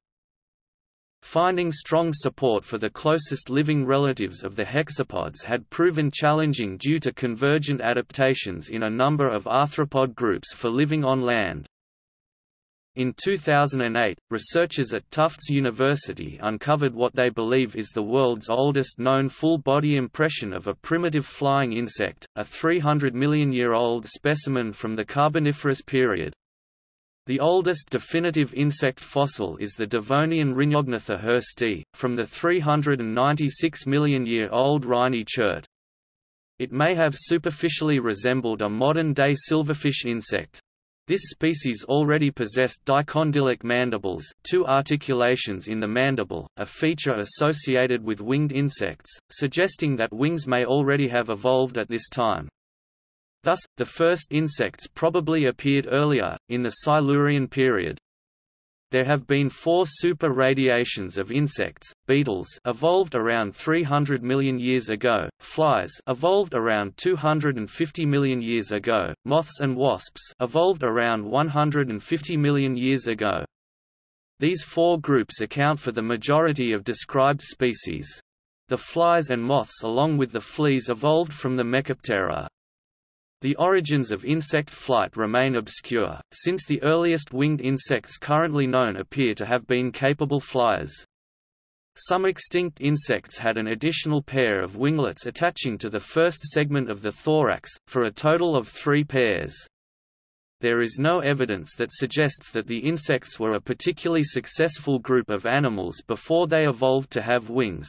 Finding strong support for the closest living relatives of the hexapods had proven challenging due to convergent adaptations in a number of arthropod groups for living on land. In 2008, researchers at Tufts University uncovered what they believe is the world's oldest known full-body impression of a primitive flying insect, a 300 million year old specimen from the Carboniferous period. The oldest definitive insect fossil is the Devonian Rhyniognatha hirsti, from the 396 million-year-old Rhynie chert. It may have superficially resembled a modern-day silverfish insect. This species already possessed dicondylic mandibles two articulations in the mandible, a feature associated with winged insects, suggesting that wings may already have evolved at this time. Thus, the first insects probably appeared earlier, in the Silurian period. There have been four super radiations of insects, beetles evolved around 300 million years ago, flies evolved around 250 million years ago, moths and wasps evolved around 150 million years ago. These four groups account for the majority of described species. The flies and moths along with the fleas evolved from the Mecoptera. The origins of insect flight remain obscure, since the earliest winged insects currently known appear to have been capable flyers. Some extinct insects had an additional pair of winglets attaching to the first segment of the thorax, for a total of three pairs. There is no evidence that suggests that the insects were a particularly successful group of animals before they evolved to have wings.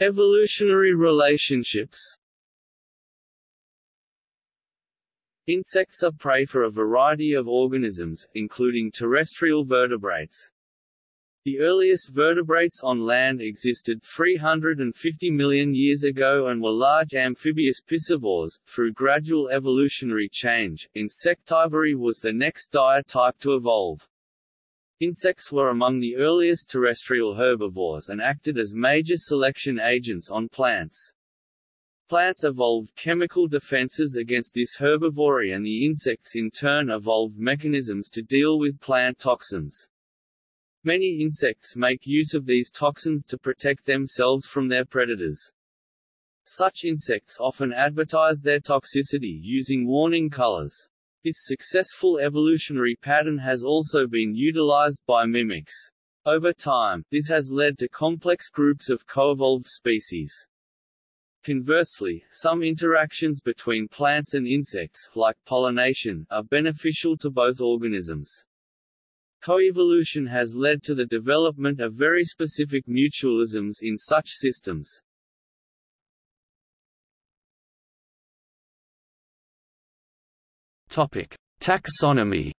Evolutionary relationships Insects are prey for a variety of organisms, including terrestrial vertebrates. The earliest vertebrates on land existed 350 million years ago and were large amphibious piscivores. Through gradual evolutionary change, insectivory was the next diet type to evolve. Insects were among the earliest terrestrial herbivores and acted as major selection agents on plants. Plants evolved chemical defenses against this herbivory and the insects in turn evolved mechanisms to deal with plant toxins. Many insects make use of these toxins to protect themselves from their predators. Such insects often advertise their toxicity using warning colors. This successful evolutionary pattern has also been utilized by mimics. Over time, this has led to complex groups of coevolved species. Conversely, some interactions between plants and insects, like pollination, are beneficial to both organisms. Coevolution has led to the development of very specific mutualisms in such systems. Topic: Taxonomy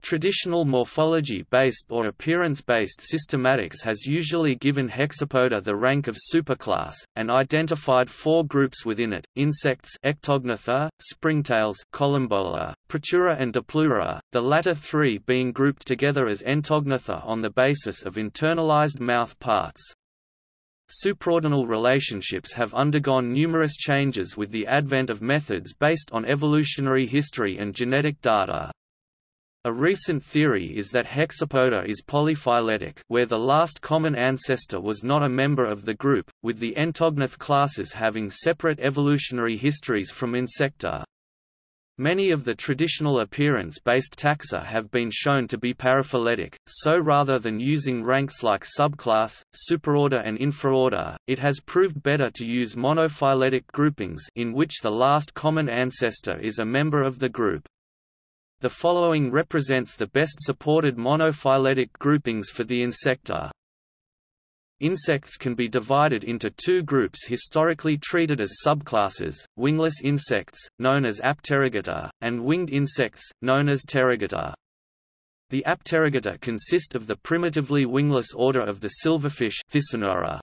Traditional morphology-based or appearance-based systematics has usually given Hexapoda the rank of superclass, and identified four groups within it, insects Ectognatha, springtails Collembola, Protura and Diplura, the latter three being grouped together as Entognatha on the basis of internalized mouth parts. Supraordinal relationships have undergone numerous changes with the advent of methods based on evolutionary history and genetic data. A recent theory is that Hexapoda is polyphyletic where the last common ancestor was not a member of the group, with the Entognath classes having separate evolutionary histories from Insecta. Many of the traditional appearance-based taxa have been shown to be paraphyletic, so rather than using ranks like subclass, superorder and infraorder, it has proved better to use monophyletic groupings in which the last common ancestor is a member of the group. The following represents the best supported monophyletic groupings for the insecta. Insects can be divided into two groups historically treated as subclasses, wingless insects, known as Apterygota, and winged insects, known as Pterygota. The Apterygota consist of the primitively wingless order of the silverfish Thysanura.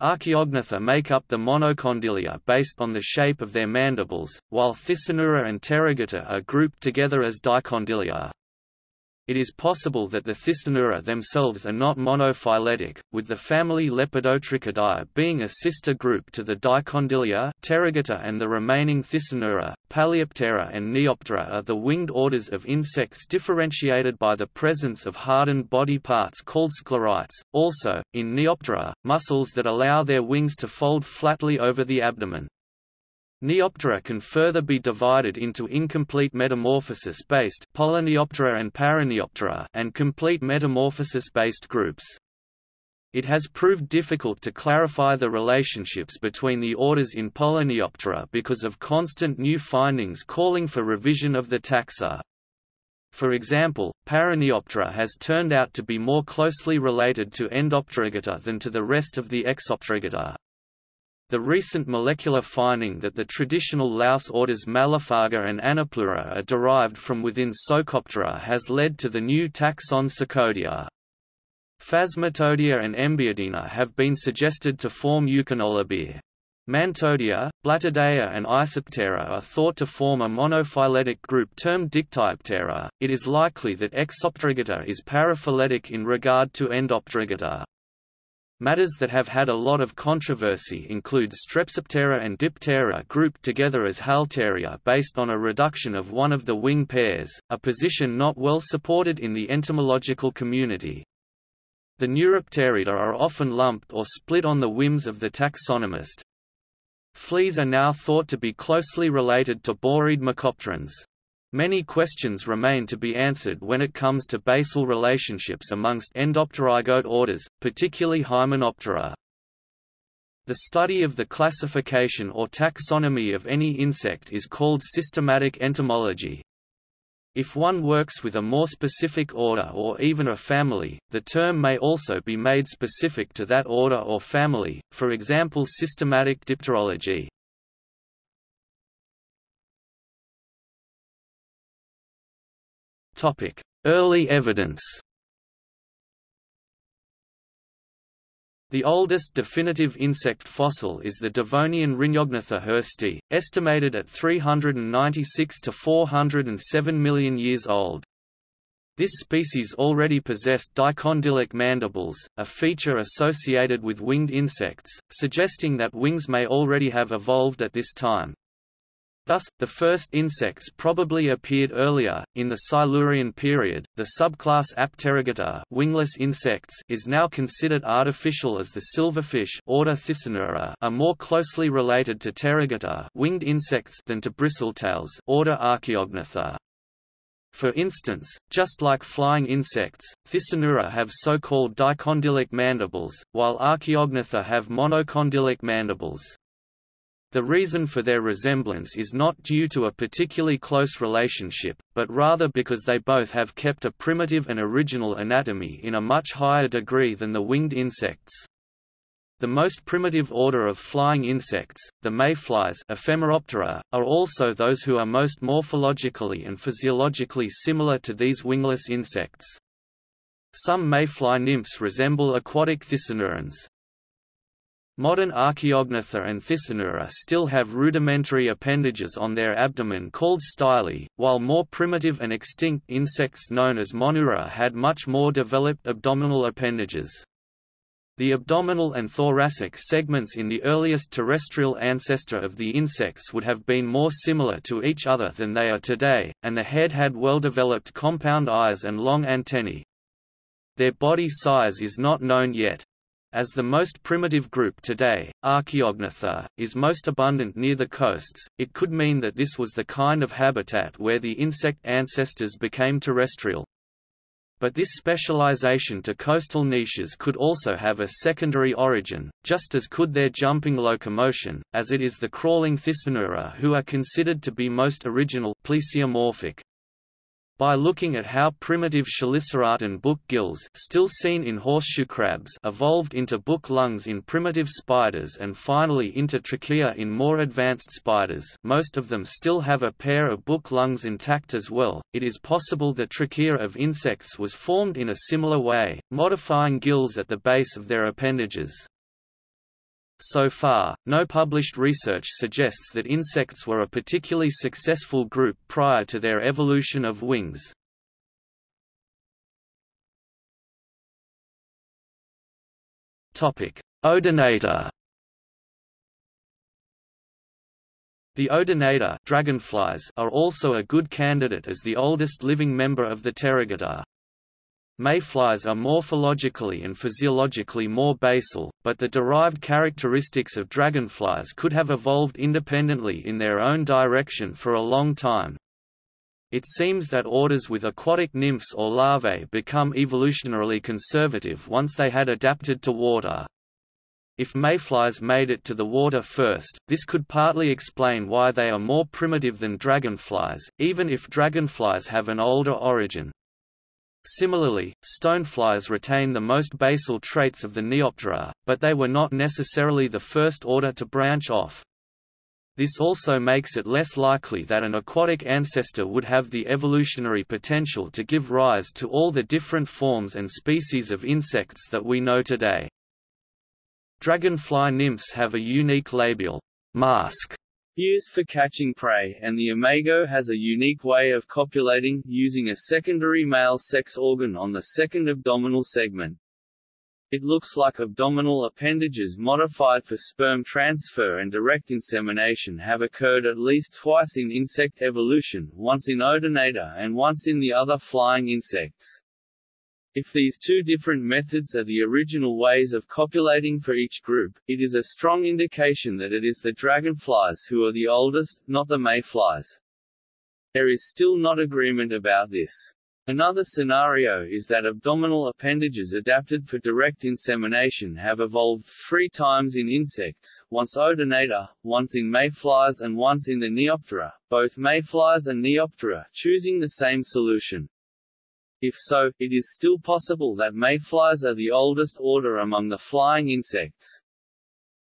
Archaeognatha make up the monocondylia based on the shape of their mandibles, while Thysanura and Pterygota are grouped together as dicondylia. It is possible that the Thysanura themselves are not monophyletic, with the family Lepidotrichidae being a sister group to the Dicondylia Pterygota and the remaining Thysanura, Palaeoptera and Neoptera are the winged orders of insects differentiated by the presence of hardened body parts called sclerites, also, in Neoptera, muscles that allow their wings to fold flatly over the abdomen. Neoptera can further be divided into incomplete metamorphosis-based Polyneoptera and Paraneoptera and complete metamorphosis-based groups. It has proved difficult to clarify the relationships between the orders in Polyneoptera because of constant new findings calling for revision of the taxa. For example, Paraneoptera has turned out to be more closely related to Endopterygota than to the rest of the Exopterygota. The recent molecular finding that the traditional louse orders Mallophaga and Anoplura are derived from within Psocoptera has led to the new taxon Psocodea. Phasmatodea and Embiidina have been suggested to form Eukinolabia. Mantodea, Blattodea and Isoptera are thought to form a monophyletic group termed Dictyoptera. It is likely that Exopterygota is paraphyletic in regard to Endopterygota. Matters that have had a lot of controversy include Strepsiptera and Diptera grouped together as Halteria based on a reduction of one of the wing pairs, a position not well supported in the entomological community. The Neuropterida are often lumped or split on the whims of the taxonomist. Fleas are now thought to be closely related to boreid mecopterans. Many questions remain to be answered when it comes to basal relationships amongst endopterygote orders, particularly Hymenoptera. The study of the classification or taxonomy of any insect is called systematic entomology. If one works with a more specific order or even a family, the term may also be made specific to that order or family, for example systematic dipterology. Early evidence The oldest definitive insect fossil is the Devonian Rhyniognatha hirsti, estimated at 396 to 407 million years old. This species already possessed dicondylic mandibles, a feature associated with winged insects, suggesting that wings may already have evolved at this time. Thus, the first insects probably appeared earlier, in the Silurian period. The subclass Apterygota wingless insects is now considered artificial as the silverfish order Thysanura are more closely related to Pterygota winged insects than to bristletails order Archaeognatha. For instance, just like flying insects, Thysanura have so-called dicondylic mandibles, while Archaeognatha have monocondylic mandibles. The reason for their resemblance is not due to a particularly close relationship, but rather because they both have kept a primitive and original anatomy in a much higher degree than the winged insects. The most primitive order of flying insects, the mayflies Ephemeroptera, are also those who are most morphologically and physiologically similar to these wingless insects. Some mayfly nymphs resemble aquatic Thysanurans, Modern Archaeognatha and Thysanura still have rudimentary appendages on their abdomen called styli, while more primitive and extinct insects known as Monura had much more developed abdominal appendages. The abdominal and thoracic segments in the earliest terrestrial ancestor of the insects would have been more similar to each other than they are today, and the head had well-developed compound eyes and long antennae. Their body size is not known yet. As the most primitive group today, Archaeognatha, is most abundant near the coasts, it could mean that this was the kind of habitat where the insect ancestors became terrestrial. But this specialization to coastal niches could also have a secondary origin, just as could their jumping locomotion, as it is the crawling Thysanura who are considered to be most original plesiomorphic. By looking at how primitive chelicerate book gills still seen in horseshoe crabs evolved into book lungs in primitive spiders and finally into trachea in more advanced spiders most of them still have a pair of book lungs intact as well, it is possible the trachea of insects was formed in a similar way, modifying gills at the base of their appendages. So far, no published research suggests that insects were a particularly successful group prior to their evolution of wings. Odonata The Odonata dragonflies are also a good candidate as the oldest living member of the Pterygota. Mayflies are morphologically and physiologically more basal, but the derived characteristics of dragonflies could have evolved independently in their own direction for a long time. It seems that orders with aquatic nymphs or larvae become evolutionarily conservative once they had adapted to water. If mayflies made it to the water first, this could partly explain why they are more primitive than dragonflies, even if dragonflies have an older origin. Similarly, stoneflies retain the most basal traits of the Neoptera, but they were not necessarily the first order to branch off. This also makes it less likely that an aquatic ancestor would have the evolutionary potential to give rise to all the different forms and species of insects that we know today. Dragonfly nymphs have a unique labial mask Used for catching prey, and the imago has a unique way of copulating, using a secondary male sex organ on the second abdominal segment. It looks like abdominal appendages modified for sperm transfer and direct insemination have occurred at least twice in insect evolution, once in Odonata and once in the other flying insects. If these two different methods are the original ways of copulating for each group, it is a strong indication that it is the dragonflies who are the oldest, not the mayflies. There is still not agreement about this. Another scenario is that abdominal appendages adapted for direct insemination have evolved three times in insects, once Odonata, once in mayflies and once in the Neoptera, both mayflies and Neoptera choosing the same solution. If so, it is still possible that mayflies are the oldest order among the flying insects.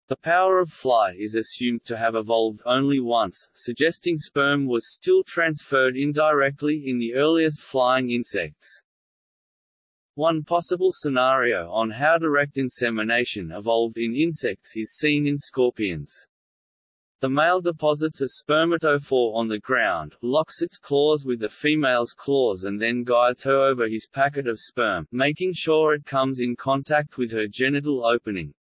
The power of fly is assumed to have evolved only once, suggesting sperm was still transferred indirectly in the earliest flying insects. One possible scenario on how direct insemination evolved in insects is seen in scorpions. The male deposits a spermatophore on the ground, locks its claws with the female's claws and then guides her over his packet of sperm, making sure it comes in contact with her genital opening.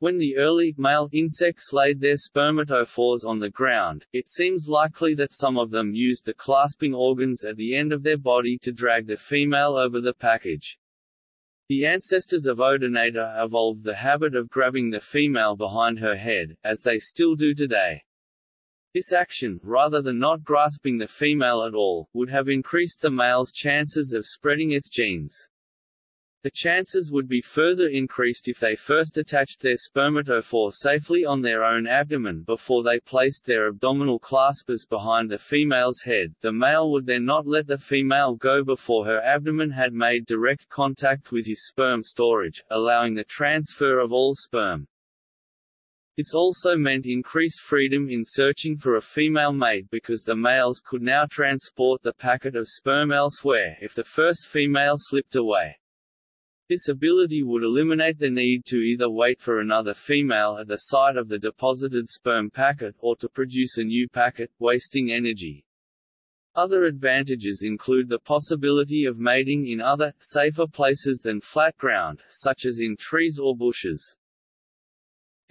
When the early, male, insects laid their spermatophores on the ground, it seems likely that some of them used the clasping organs at the end of their body to drag the female over the package. The ancestors of Odonata evolved the habit of grabbing the female behind her head, as they still do today. This action, rather than not grasping the female at all, would have increased the male's chances of spreading its genes. The chances would be further increased if they first attached their spermatophore safely on their own abdomen before they placed their abdominal claspers behind the female's head. The male would then not let the female go before her abdomen had made direct contact with his sperm storage, allowing the transfer of all sperm. This also meant increased freedom in searching for a female mate because the males could now transport the packet of sperm elsewhere if the first female slipped away. This ability would eliminate the need to either wait for another female at the site of the deposited sperm packet or to produce a new packet, wasting energy. Other advantages include the possibility of mating in other, safer places than flat ground, such as in trees or bushes.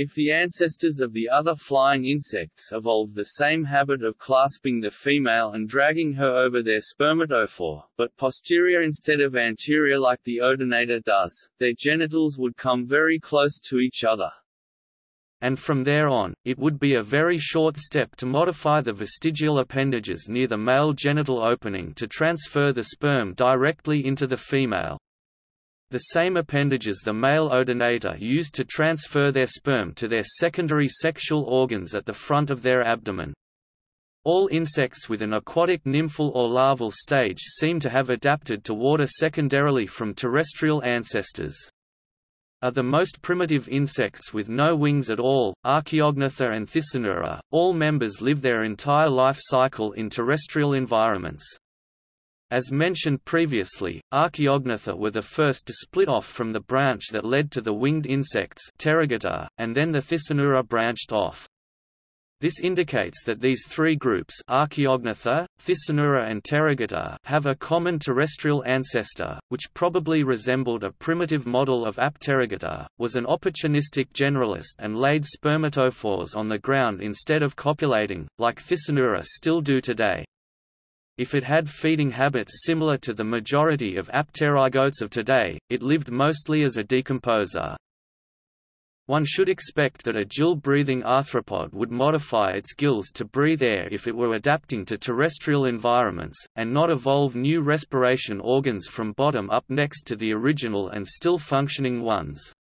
If the ancestors of the other flying insects evolved the same habit of clasping the female and dragging her over their spermatophore, but posterior instead of anterior like the Odonata does, their genitals would come very close to each other. And from there on, it would be a very short step to modify the vestigial appendages near the male genital opening to transfer the sperm directly into the female. The same appendages the male odonata use to transfer their sperm to their secondary sexual organs at the front of their abdomen. All insects with an aquatic nymphal or larval stage seem to have adapted to water secondarily from terrestrial ancestors. Are the most primitive insects with no wings at all, Archaeognathus and Thysanura, all members live their entire life cycle in terrestrial environments. As mentioned previously, Archaeognatha were the first to split off from the branch that led to the winged insects and then the Thysanura branched off. This indicates that these three groups Archaeognathus, Thysanura and Pterygota have a common terrestrial ancestor, which probably resembled a primitive model of Apterygota, was an opportunistic generalist and laid spermatophores on the ground instead of copulating, like Thysanura still do today. If it had feeding habits similar to the majority of apterygotes of today, it lived mostly as a decomposer. One should expect that a gill-breathing arthropod would modify its gills to breathe air if it were adapting to terrestrial environments, and not evolve new respiration organs from bottom up next to the original and still functioning ones.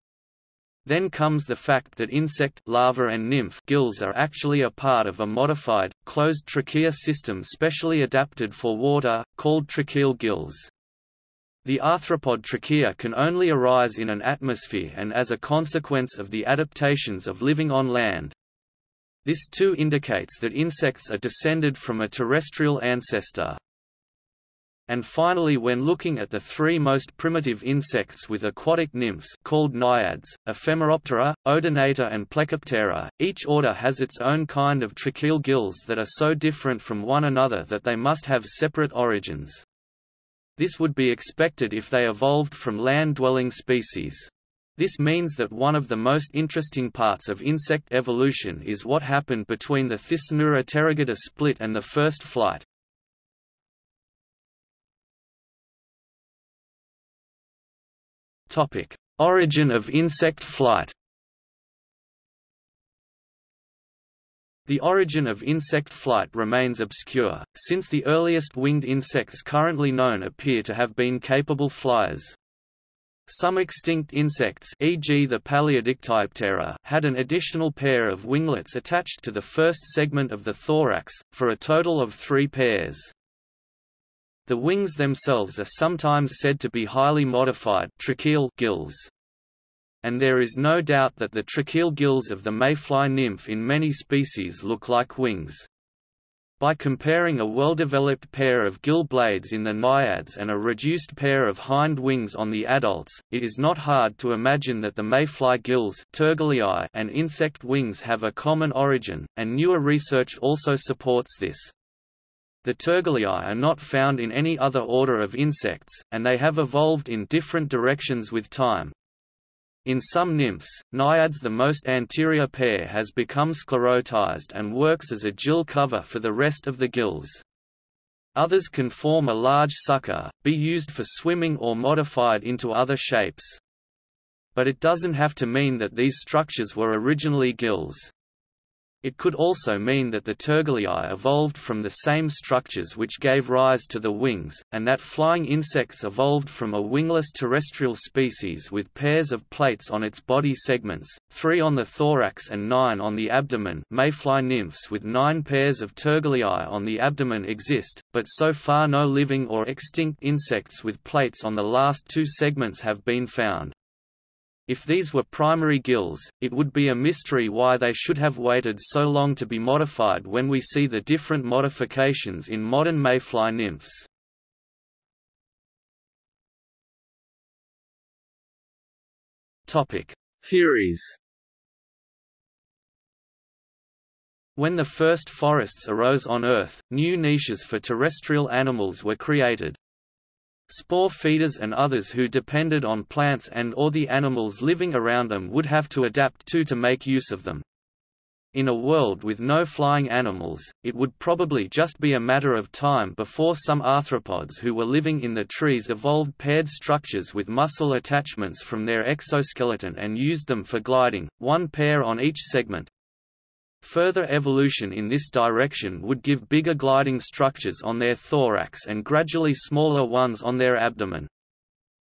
Then comes the fact that insect larva and nymph gills are actually a part of a modified, closed trachea system specially adapted for water, called tracheal gills. The arthropod trachea can only arise in an atmosphere and as a consequence of the adaptations of living on land. This too indicates that insects are descended from a terrestrial ancestor. And finally when looking at the three most primitive insects with aquatic nymphs called naiads, Ephemeroptera, Odonata and Plecoptera, each order has its own kind of tracheal gills that are so different from one another that they must have separate origins. This would be expected if they evolved from land-dwelling species. This means that one of the most interesting parts of insect evolution is what happened between the Thysanura pterygota split and the first flight, Topic: Origin of insect flight. The origin of insect flight remains obscure, since the earliest winged insects currently known appear to have been capable flyers. Some extinct insects e.g. the Paleodictyoptera had an additional pair of winglets attached to the first segment of the thorax, for a total of three pairs. The wings themselves are sometimes said to be highly modified tracheal gills. And there is no doubt that the tracheal gills of the mayfly nymph in many species look like wings. By comparing a well-developed pair of gill blades in the naiads and a reduced pair of hind wings on the adults, it is not hard to imagine that the mayfly gills and insect wings have a common origin, and newer research also supports this. The tergaliae are not found in any other order of insects, and they have evolved in different directions with time. In some nymphs, naiads the most anterior pair has become sclerotized and works as a gill cover for the rest of the gills. Others can form a large sucker, be used for swimming or modified into other shapes. But it doesn't have to mean that these structures were originally gills. It could also mean that the tergaliae evolved from the same structures which gave rise to the wings, and that flying insects evolved from a wingless terrestrial species with pairs of plates on its body segments, three on the thorax and nine on the abdomen mayfly nymphs with nine pairs of tergaliae on the abdomen exist, but so far no living or extinct insects with plates on the last two segments have been found. If these were primary gills, it would be a mystery why they should have waited so long to be modified when we see the different modifications in modern mayfly nymphs. Theories When the first forests arose on Earth, new niches for terrestrial animals were created, Spore feeders and others who depended on plants and or the animals living around them would have to adapt to to make use of them. In a world with no flying animals, it would probably just be a matter of time before some arthropods who were living in the trees evolved paired structures with muscle attachments from their exoskeleton and used them for gliding, one pair on each segment, Further evolution in this direction would give bigger gliding structures on their thorax and gradually smaller ones on their abdomen.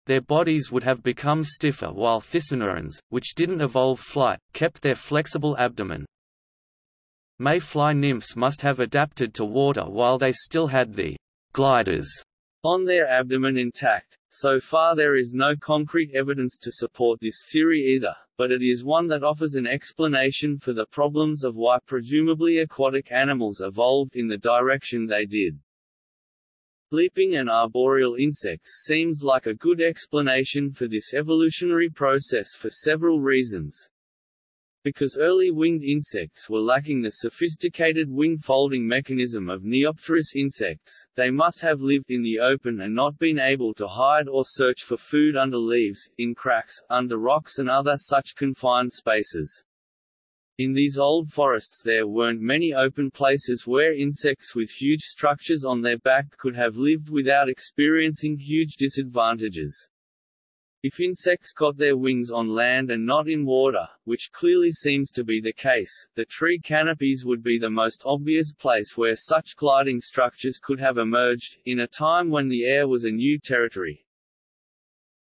Their bodies would have become stiffer while Thysanurans, which didn't evolve flight, kept their flexible abdomen. Mayfly nymphs must have adapted to water while they still had the gliders on their abdomen intact. So far there is no concrete evidence to support this theory either, but it is one that offers an explanation for the problems of why presumably aquatic animals evolved in the direction they did. Leaping and arboreal insects seems like a good explanation for this evolutionary process for several reasons. Because early winged insects were lacking the sophisticated wing-folding mechanism of Neopterous insects, they must have lived in the open and not been able to hide or search for food under leaves, in cracks, under rocks and other such confined spaces. In these old forests there weren't many open places where insects with huge structures on their back could have lived without experiencing huge disadvantages. If insects got their wings on land and not in water, which clearly seems to be the case, the tree canopies would be the most obvious place where such gliding structures could have emerged, in a time when the air was a new territory.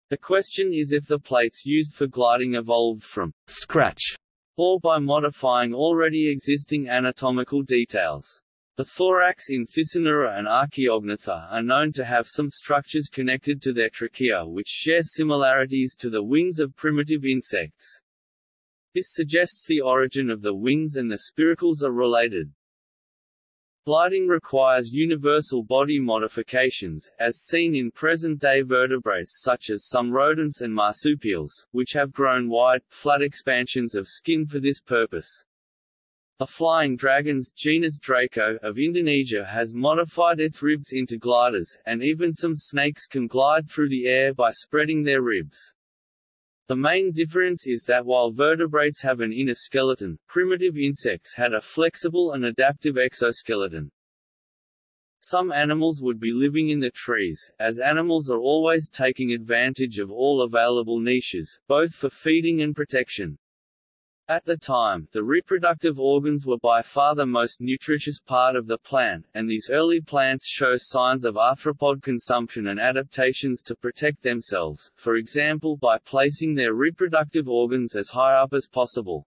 The question is if the plates used for gliding evolved from scratch, or by modifying already existing anatomical details. The thorax in Thysanura and Archaeognathus are known to have some structures connected to their trachea which share similarities to the wings of primitive insects. This suggests the origin of the wings and the spiracles are related. Gliding requires universal body modifications, as seen in present-day vertebrates such as some rodents and marsupials, which have grown wide, flat expansions of skin for this purpose. The flying dragons genus Draco of Indonesia has modified its ribs into gliders, and even some snakes can glide through the air by spreading their ribs. The main difference is that while vertebrates have an inner skeleton, primitive insects had a flexible and adaptive exoskeleton. Some animals would be living in the trees, as animals are always taking advantage of all available niches, both for feeding and protection. At the time, the reproductive organs were by far the most nutritious part of the plant, and these early plants show signs of arthropod consumption and adaptations to protect themselves, for example by placing their reproductive organs as high up as possible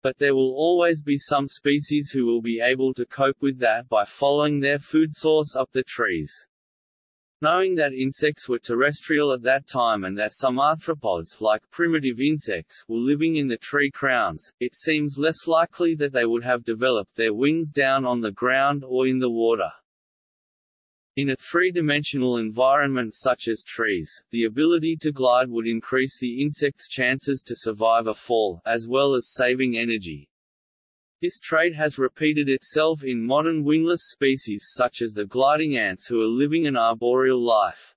but there will always be some species who will be able to cope with that by following their food source up the trees. Knowing that insects were terrestrial at that time and that some arthropods, like primitive insects, were living in the tree crowns, it seems less likely that they would have developed their wings down on the ground or in the water. In a three-dimensional environment such as trees, the ability to glide would increase the insect's chances to survive a fall, as well as saving energy. This trait has repeated itself in modern wingless species such as the gliding ants who are living an arboreal life.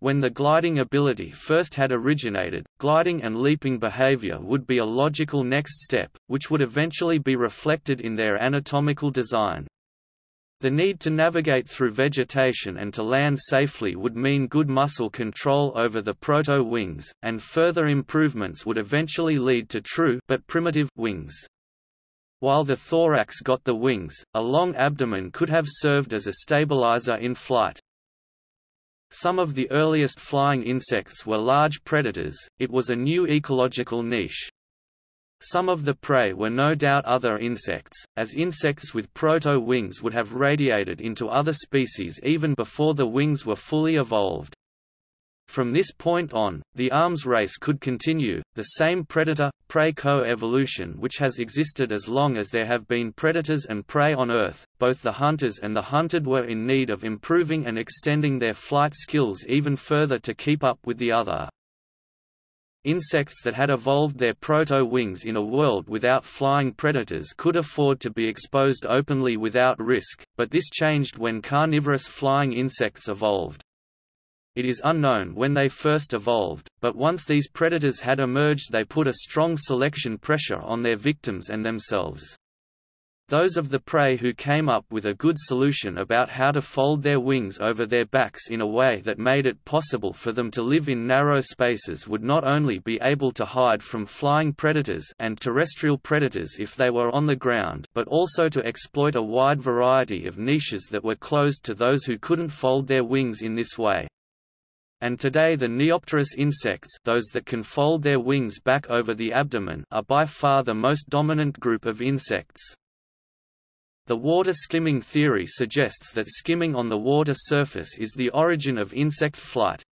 When the gliding ability first had originated, gliding and leaping behavior would be a logical next step, which would eventually be reflected in their anatomical design. The need to navigate through vegetation and to land safely would mean good muscle control over the proto-wings, and further improvements would eventually lead to true but primitive wings. While the thorax got the wings, a long abdomen could have served as a stabilizer in flight. Some of the earliest flying insects were large predators, it was a new ecological niche. Some of the prey were no doubt other insects, as insects with proto-wings would have radiated into other species even before the wings were fully evolved. From this point on, the arms race could continue, the same predator-prey co-evolution which has existed as long as there have been predators and prey on Earth. Both the hunters and the hunted were in need of improving and extending their flight skills even further to keep up with the other. Insects that had evolved their proto-wings in a world without flying predators could afford to be exposed openly without risk, but this changed when carnivorous flying insects evolved. It is unknown when they first evolved, but once these predators had emerged they put a strong selection pressure on their victims and themselves. Those of the prey who came up with a good solution about how to fold their wings over their backs in a way that made it possible for them to live in narrow spaces would not only be able to hide from flying predators and terrestrial predators if they were on the ground but also to exploit a wide variety of niches that were closed to those who couldn't fold their wings in this way. And today the Neopterous insects those that can fold their wings back over the abdomen are by far the most dominant group of insects. The water skimming theory suggests that skimming on the water surface is the origin of insect flight.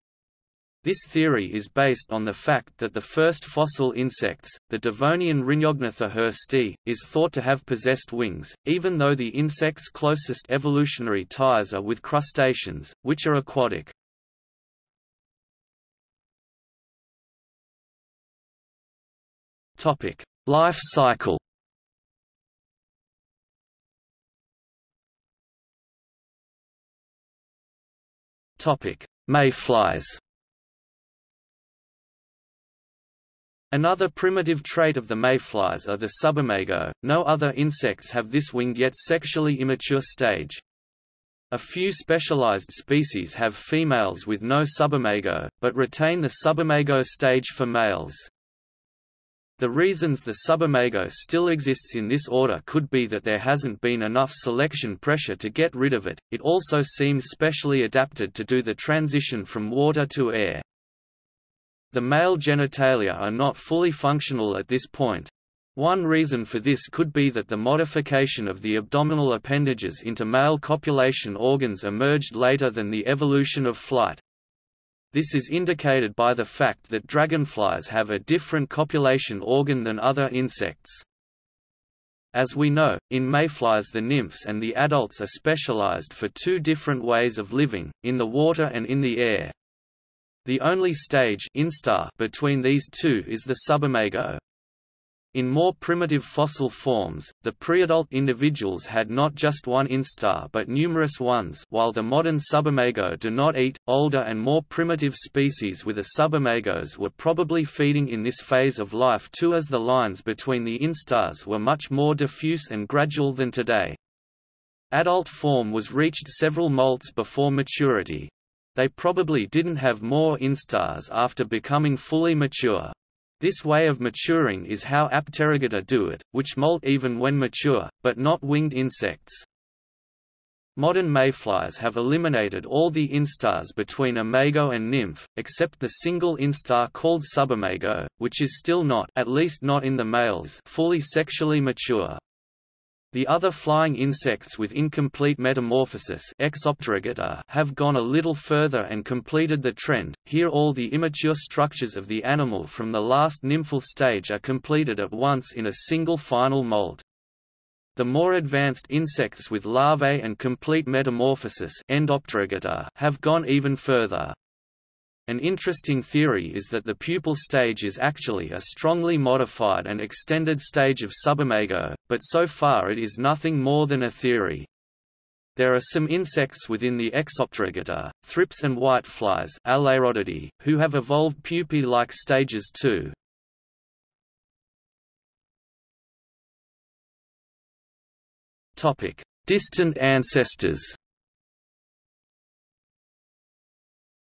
This theory is based on the fact that the first fossil insects, the Devonian Rhyniognatha hirsti, is thought to have possessed wings, even though the insect's closest evolutionary ties are with crustaceans, which are aquatic. Life cycle. Topic: Mayflies Another primitive trait of the mayflies are the subimago, no other insects have this winged yet sexually immature stage. A few specialized species have females with no subimago, but retain the subimago stage for males. The reasons the subimago still exists in this order could be that there hasn't been enough selection pressure to get rid of it, it also seems specially adapted to do the transition from water to air. The male genitalia are not fully functional at this point. One reason for this could be that the modification of the abdominal appendages into male copulation organs emerged later than the evolution of flight. This is indicated by the fact that dragonflies have a different copulation organ than other insects. As we know, in mayflies the nymphs and the adults are specialized for two different ways of living, in the water and in the air. The only stage instar between these two is the subimago. In more primitive fossil forms, the preadult individuals had not just one instar but numerous ones while the modern subimago do not eat, older and more primitive species with a subimagos were probably feeding in this phase of life too as the lines between the instars were much more diffuse and gradual than today. Adult form was reached several molts before maturity. They probably didn't have more instars after becoming fully mature. This way of maturing is how Apterygota do it, which molt even when mature, but not winged insects. Modern mayflies have eliminated all the instars between imago and nymph, except the single instar called subimago, which is still not at least not in the males fully sexually mature. The other flying insects with incomplete metamorphosis have gone a little further and completed the trend, here all the immature structures of the animal from the last nymphal stage are completed at once in a single final mold. The more advanced insects with larvae and complete metamorphosis have gone even further. An interesting theory is that the pupal stage is actually a strongly modified and extended stage of subimago, but so far it is nothing more than a theory. There are some insects within the Exopterygota, thrips and whiteflies who have evolved pupae-like stages too. Distant ancestors.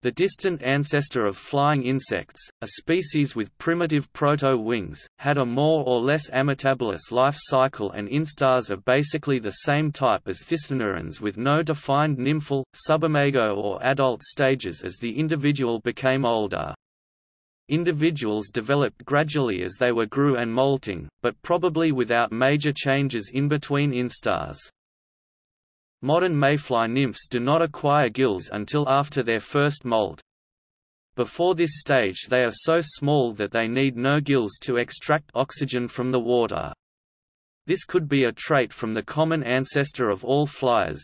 The distant ancestor of flying insects, a species with primitive proto-wings, had a more or less ametabolous life cycle and instars are basically the same type as Thysanurans with no defined nymphal, subimago or adult stages as the individual became older. Individuals developed gradually as they were grew and molting, but probably without major changes in between instars. Modern mayfly nymphs do not acquire gills until after their first molt. Before this stage they are so small that they need no gills to extract oxygen from the water. This could be a trait from the common ancestor of all flyers.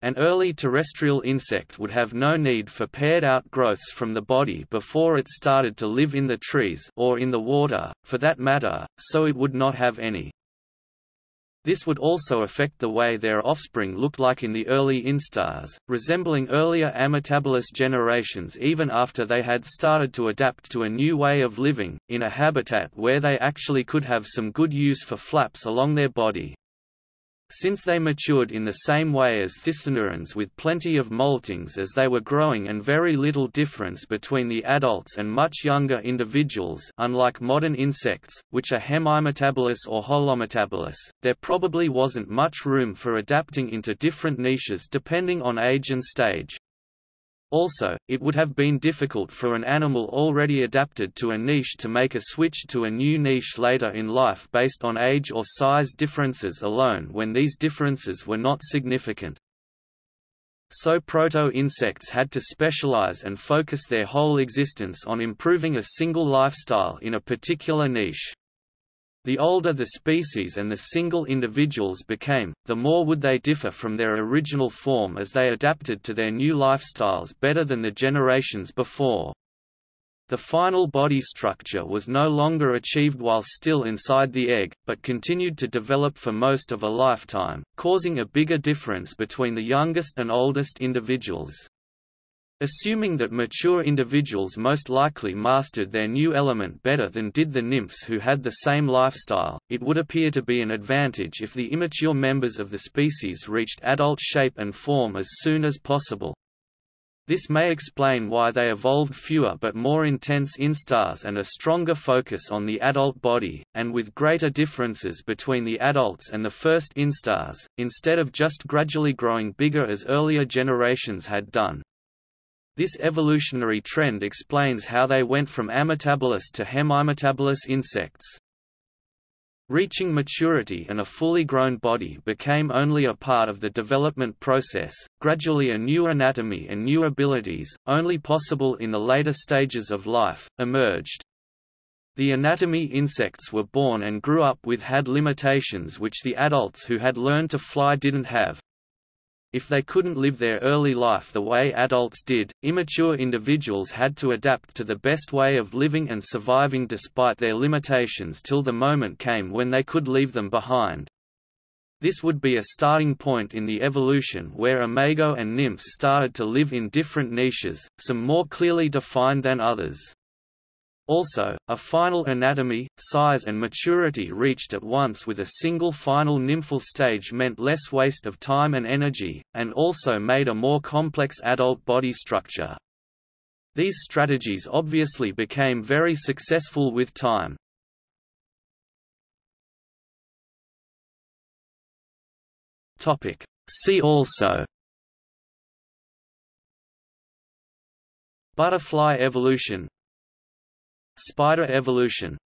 An early terrestrial insect would have no need for paired out growths from the body before it started to live in the trees or in the water, for that matter, so it would not have any. This would also affect the way their offspring looked like in the early instars, resembling earlier ametabolous generations even after they had started to adapt to a new way of living, in a habitat where they actually could have some good use for flaps along their body. Since they matured in the same way as Thysanurans with plenty of moltings as they were growing and very little difference between the adults and much younger individuals unlike modern insects, which are hemimetabolous or holometabolous, there probably wasn't much room for adapting into different niches depending on age and stage. Also, it would have been difficult for an animal already adapted to a niche to make a switch to a new niche later in life based on age or size differences alone when these differences were not significant. So proto-insects had to specialize and focus their whole existence on improving a single lifestyle in a particular niche. The older the species and the single individuals became, the more would they differ from their original form as they adapted to their new lifestyles better than the generations before. The final body structure was no longer achieved while still inside the egg, but continued to develop for most of a lifetime, causing a bigger difference between the youngest and oldest individuals. Assuming that mature individuals most likely mastered their new element better than did the nymphs who had the same lifestyle, it would appear to be an advantage if the immature members of the species reached adult shape and form as soon as possible. This may explain why they evolved fewer but more intense instars and a stronger focus on the adult body, and with greater differences between the adults and the first instars, instead of just gradually growing bigger as earlier generations had done. This evolutionary trend explains how they went from ametabolous to hemimetabolous insects. Reaching maturity and a fully grown body became only a part of the development process, gradually a new anatomy and new abilities, only possible in the later stages of life, emerged. The anatomy insects were born and grew up with had limitations which the adults who had learned to fly didn't have. If they couldn't live their early life the way adults did, immature individuals had to adapt to the best way of living and surviving despite their limitations till the moment came when they could leave them behind. This would be a starting point in the evolution where imago and nymphs started to live in different niches, some more clearly defined than others. Also, a final anatomy, size and maturity reached at once with a single final nymphal stage meant less waste of time and energy, and also made a more complex adult body structure. These strategies obviously became very successful with time. See also Butterfly evolution Spider evolution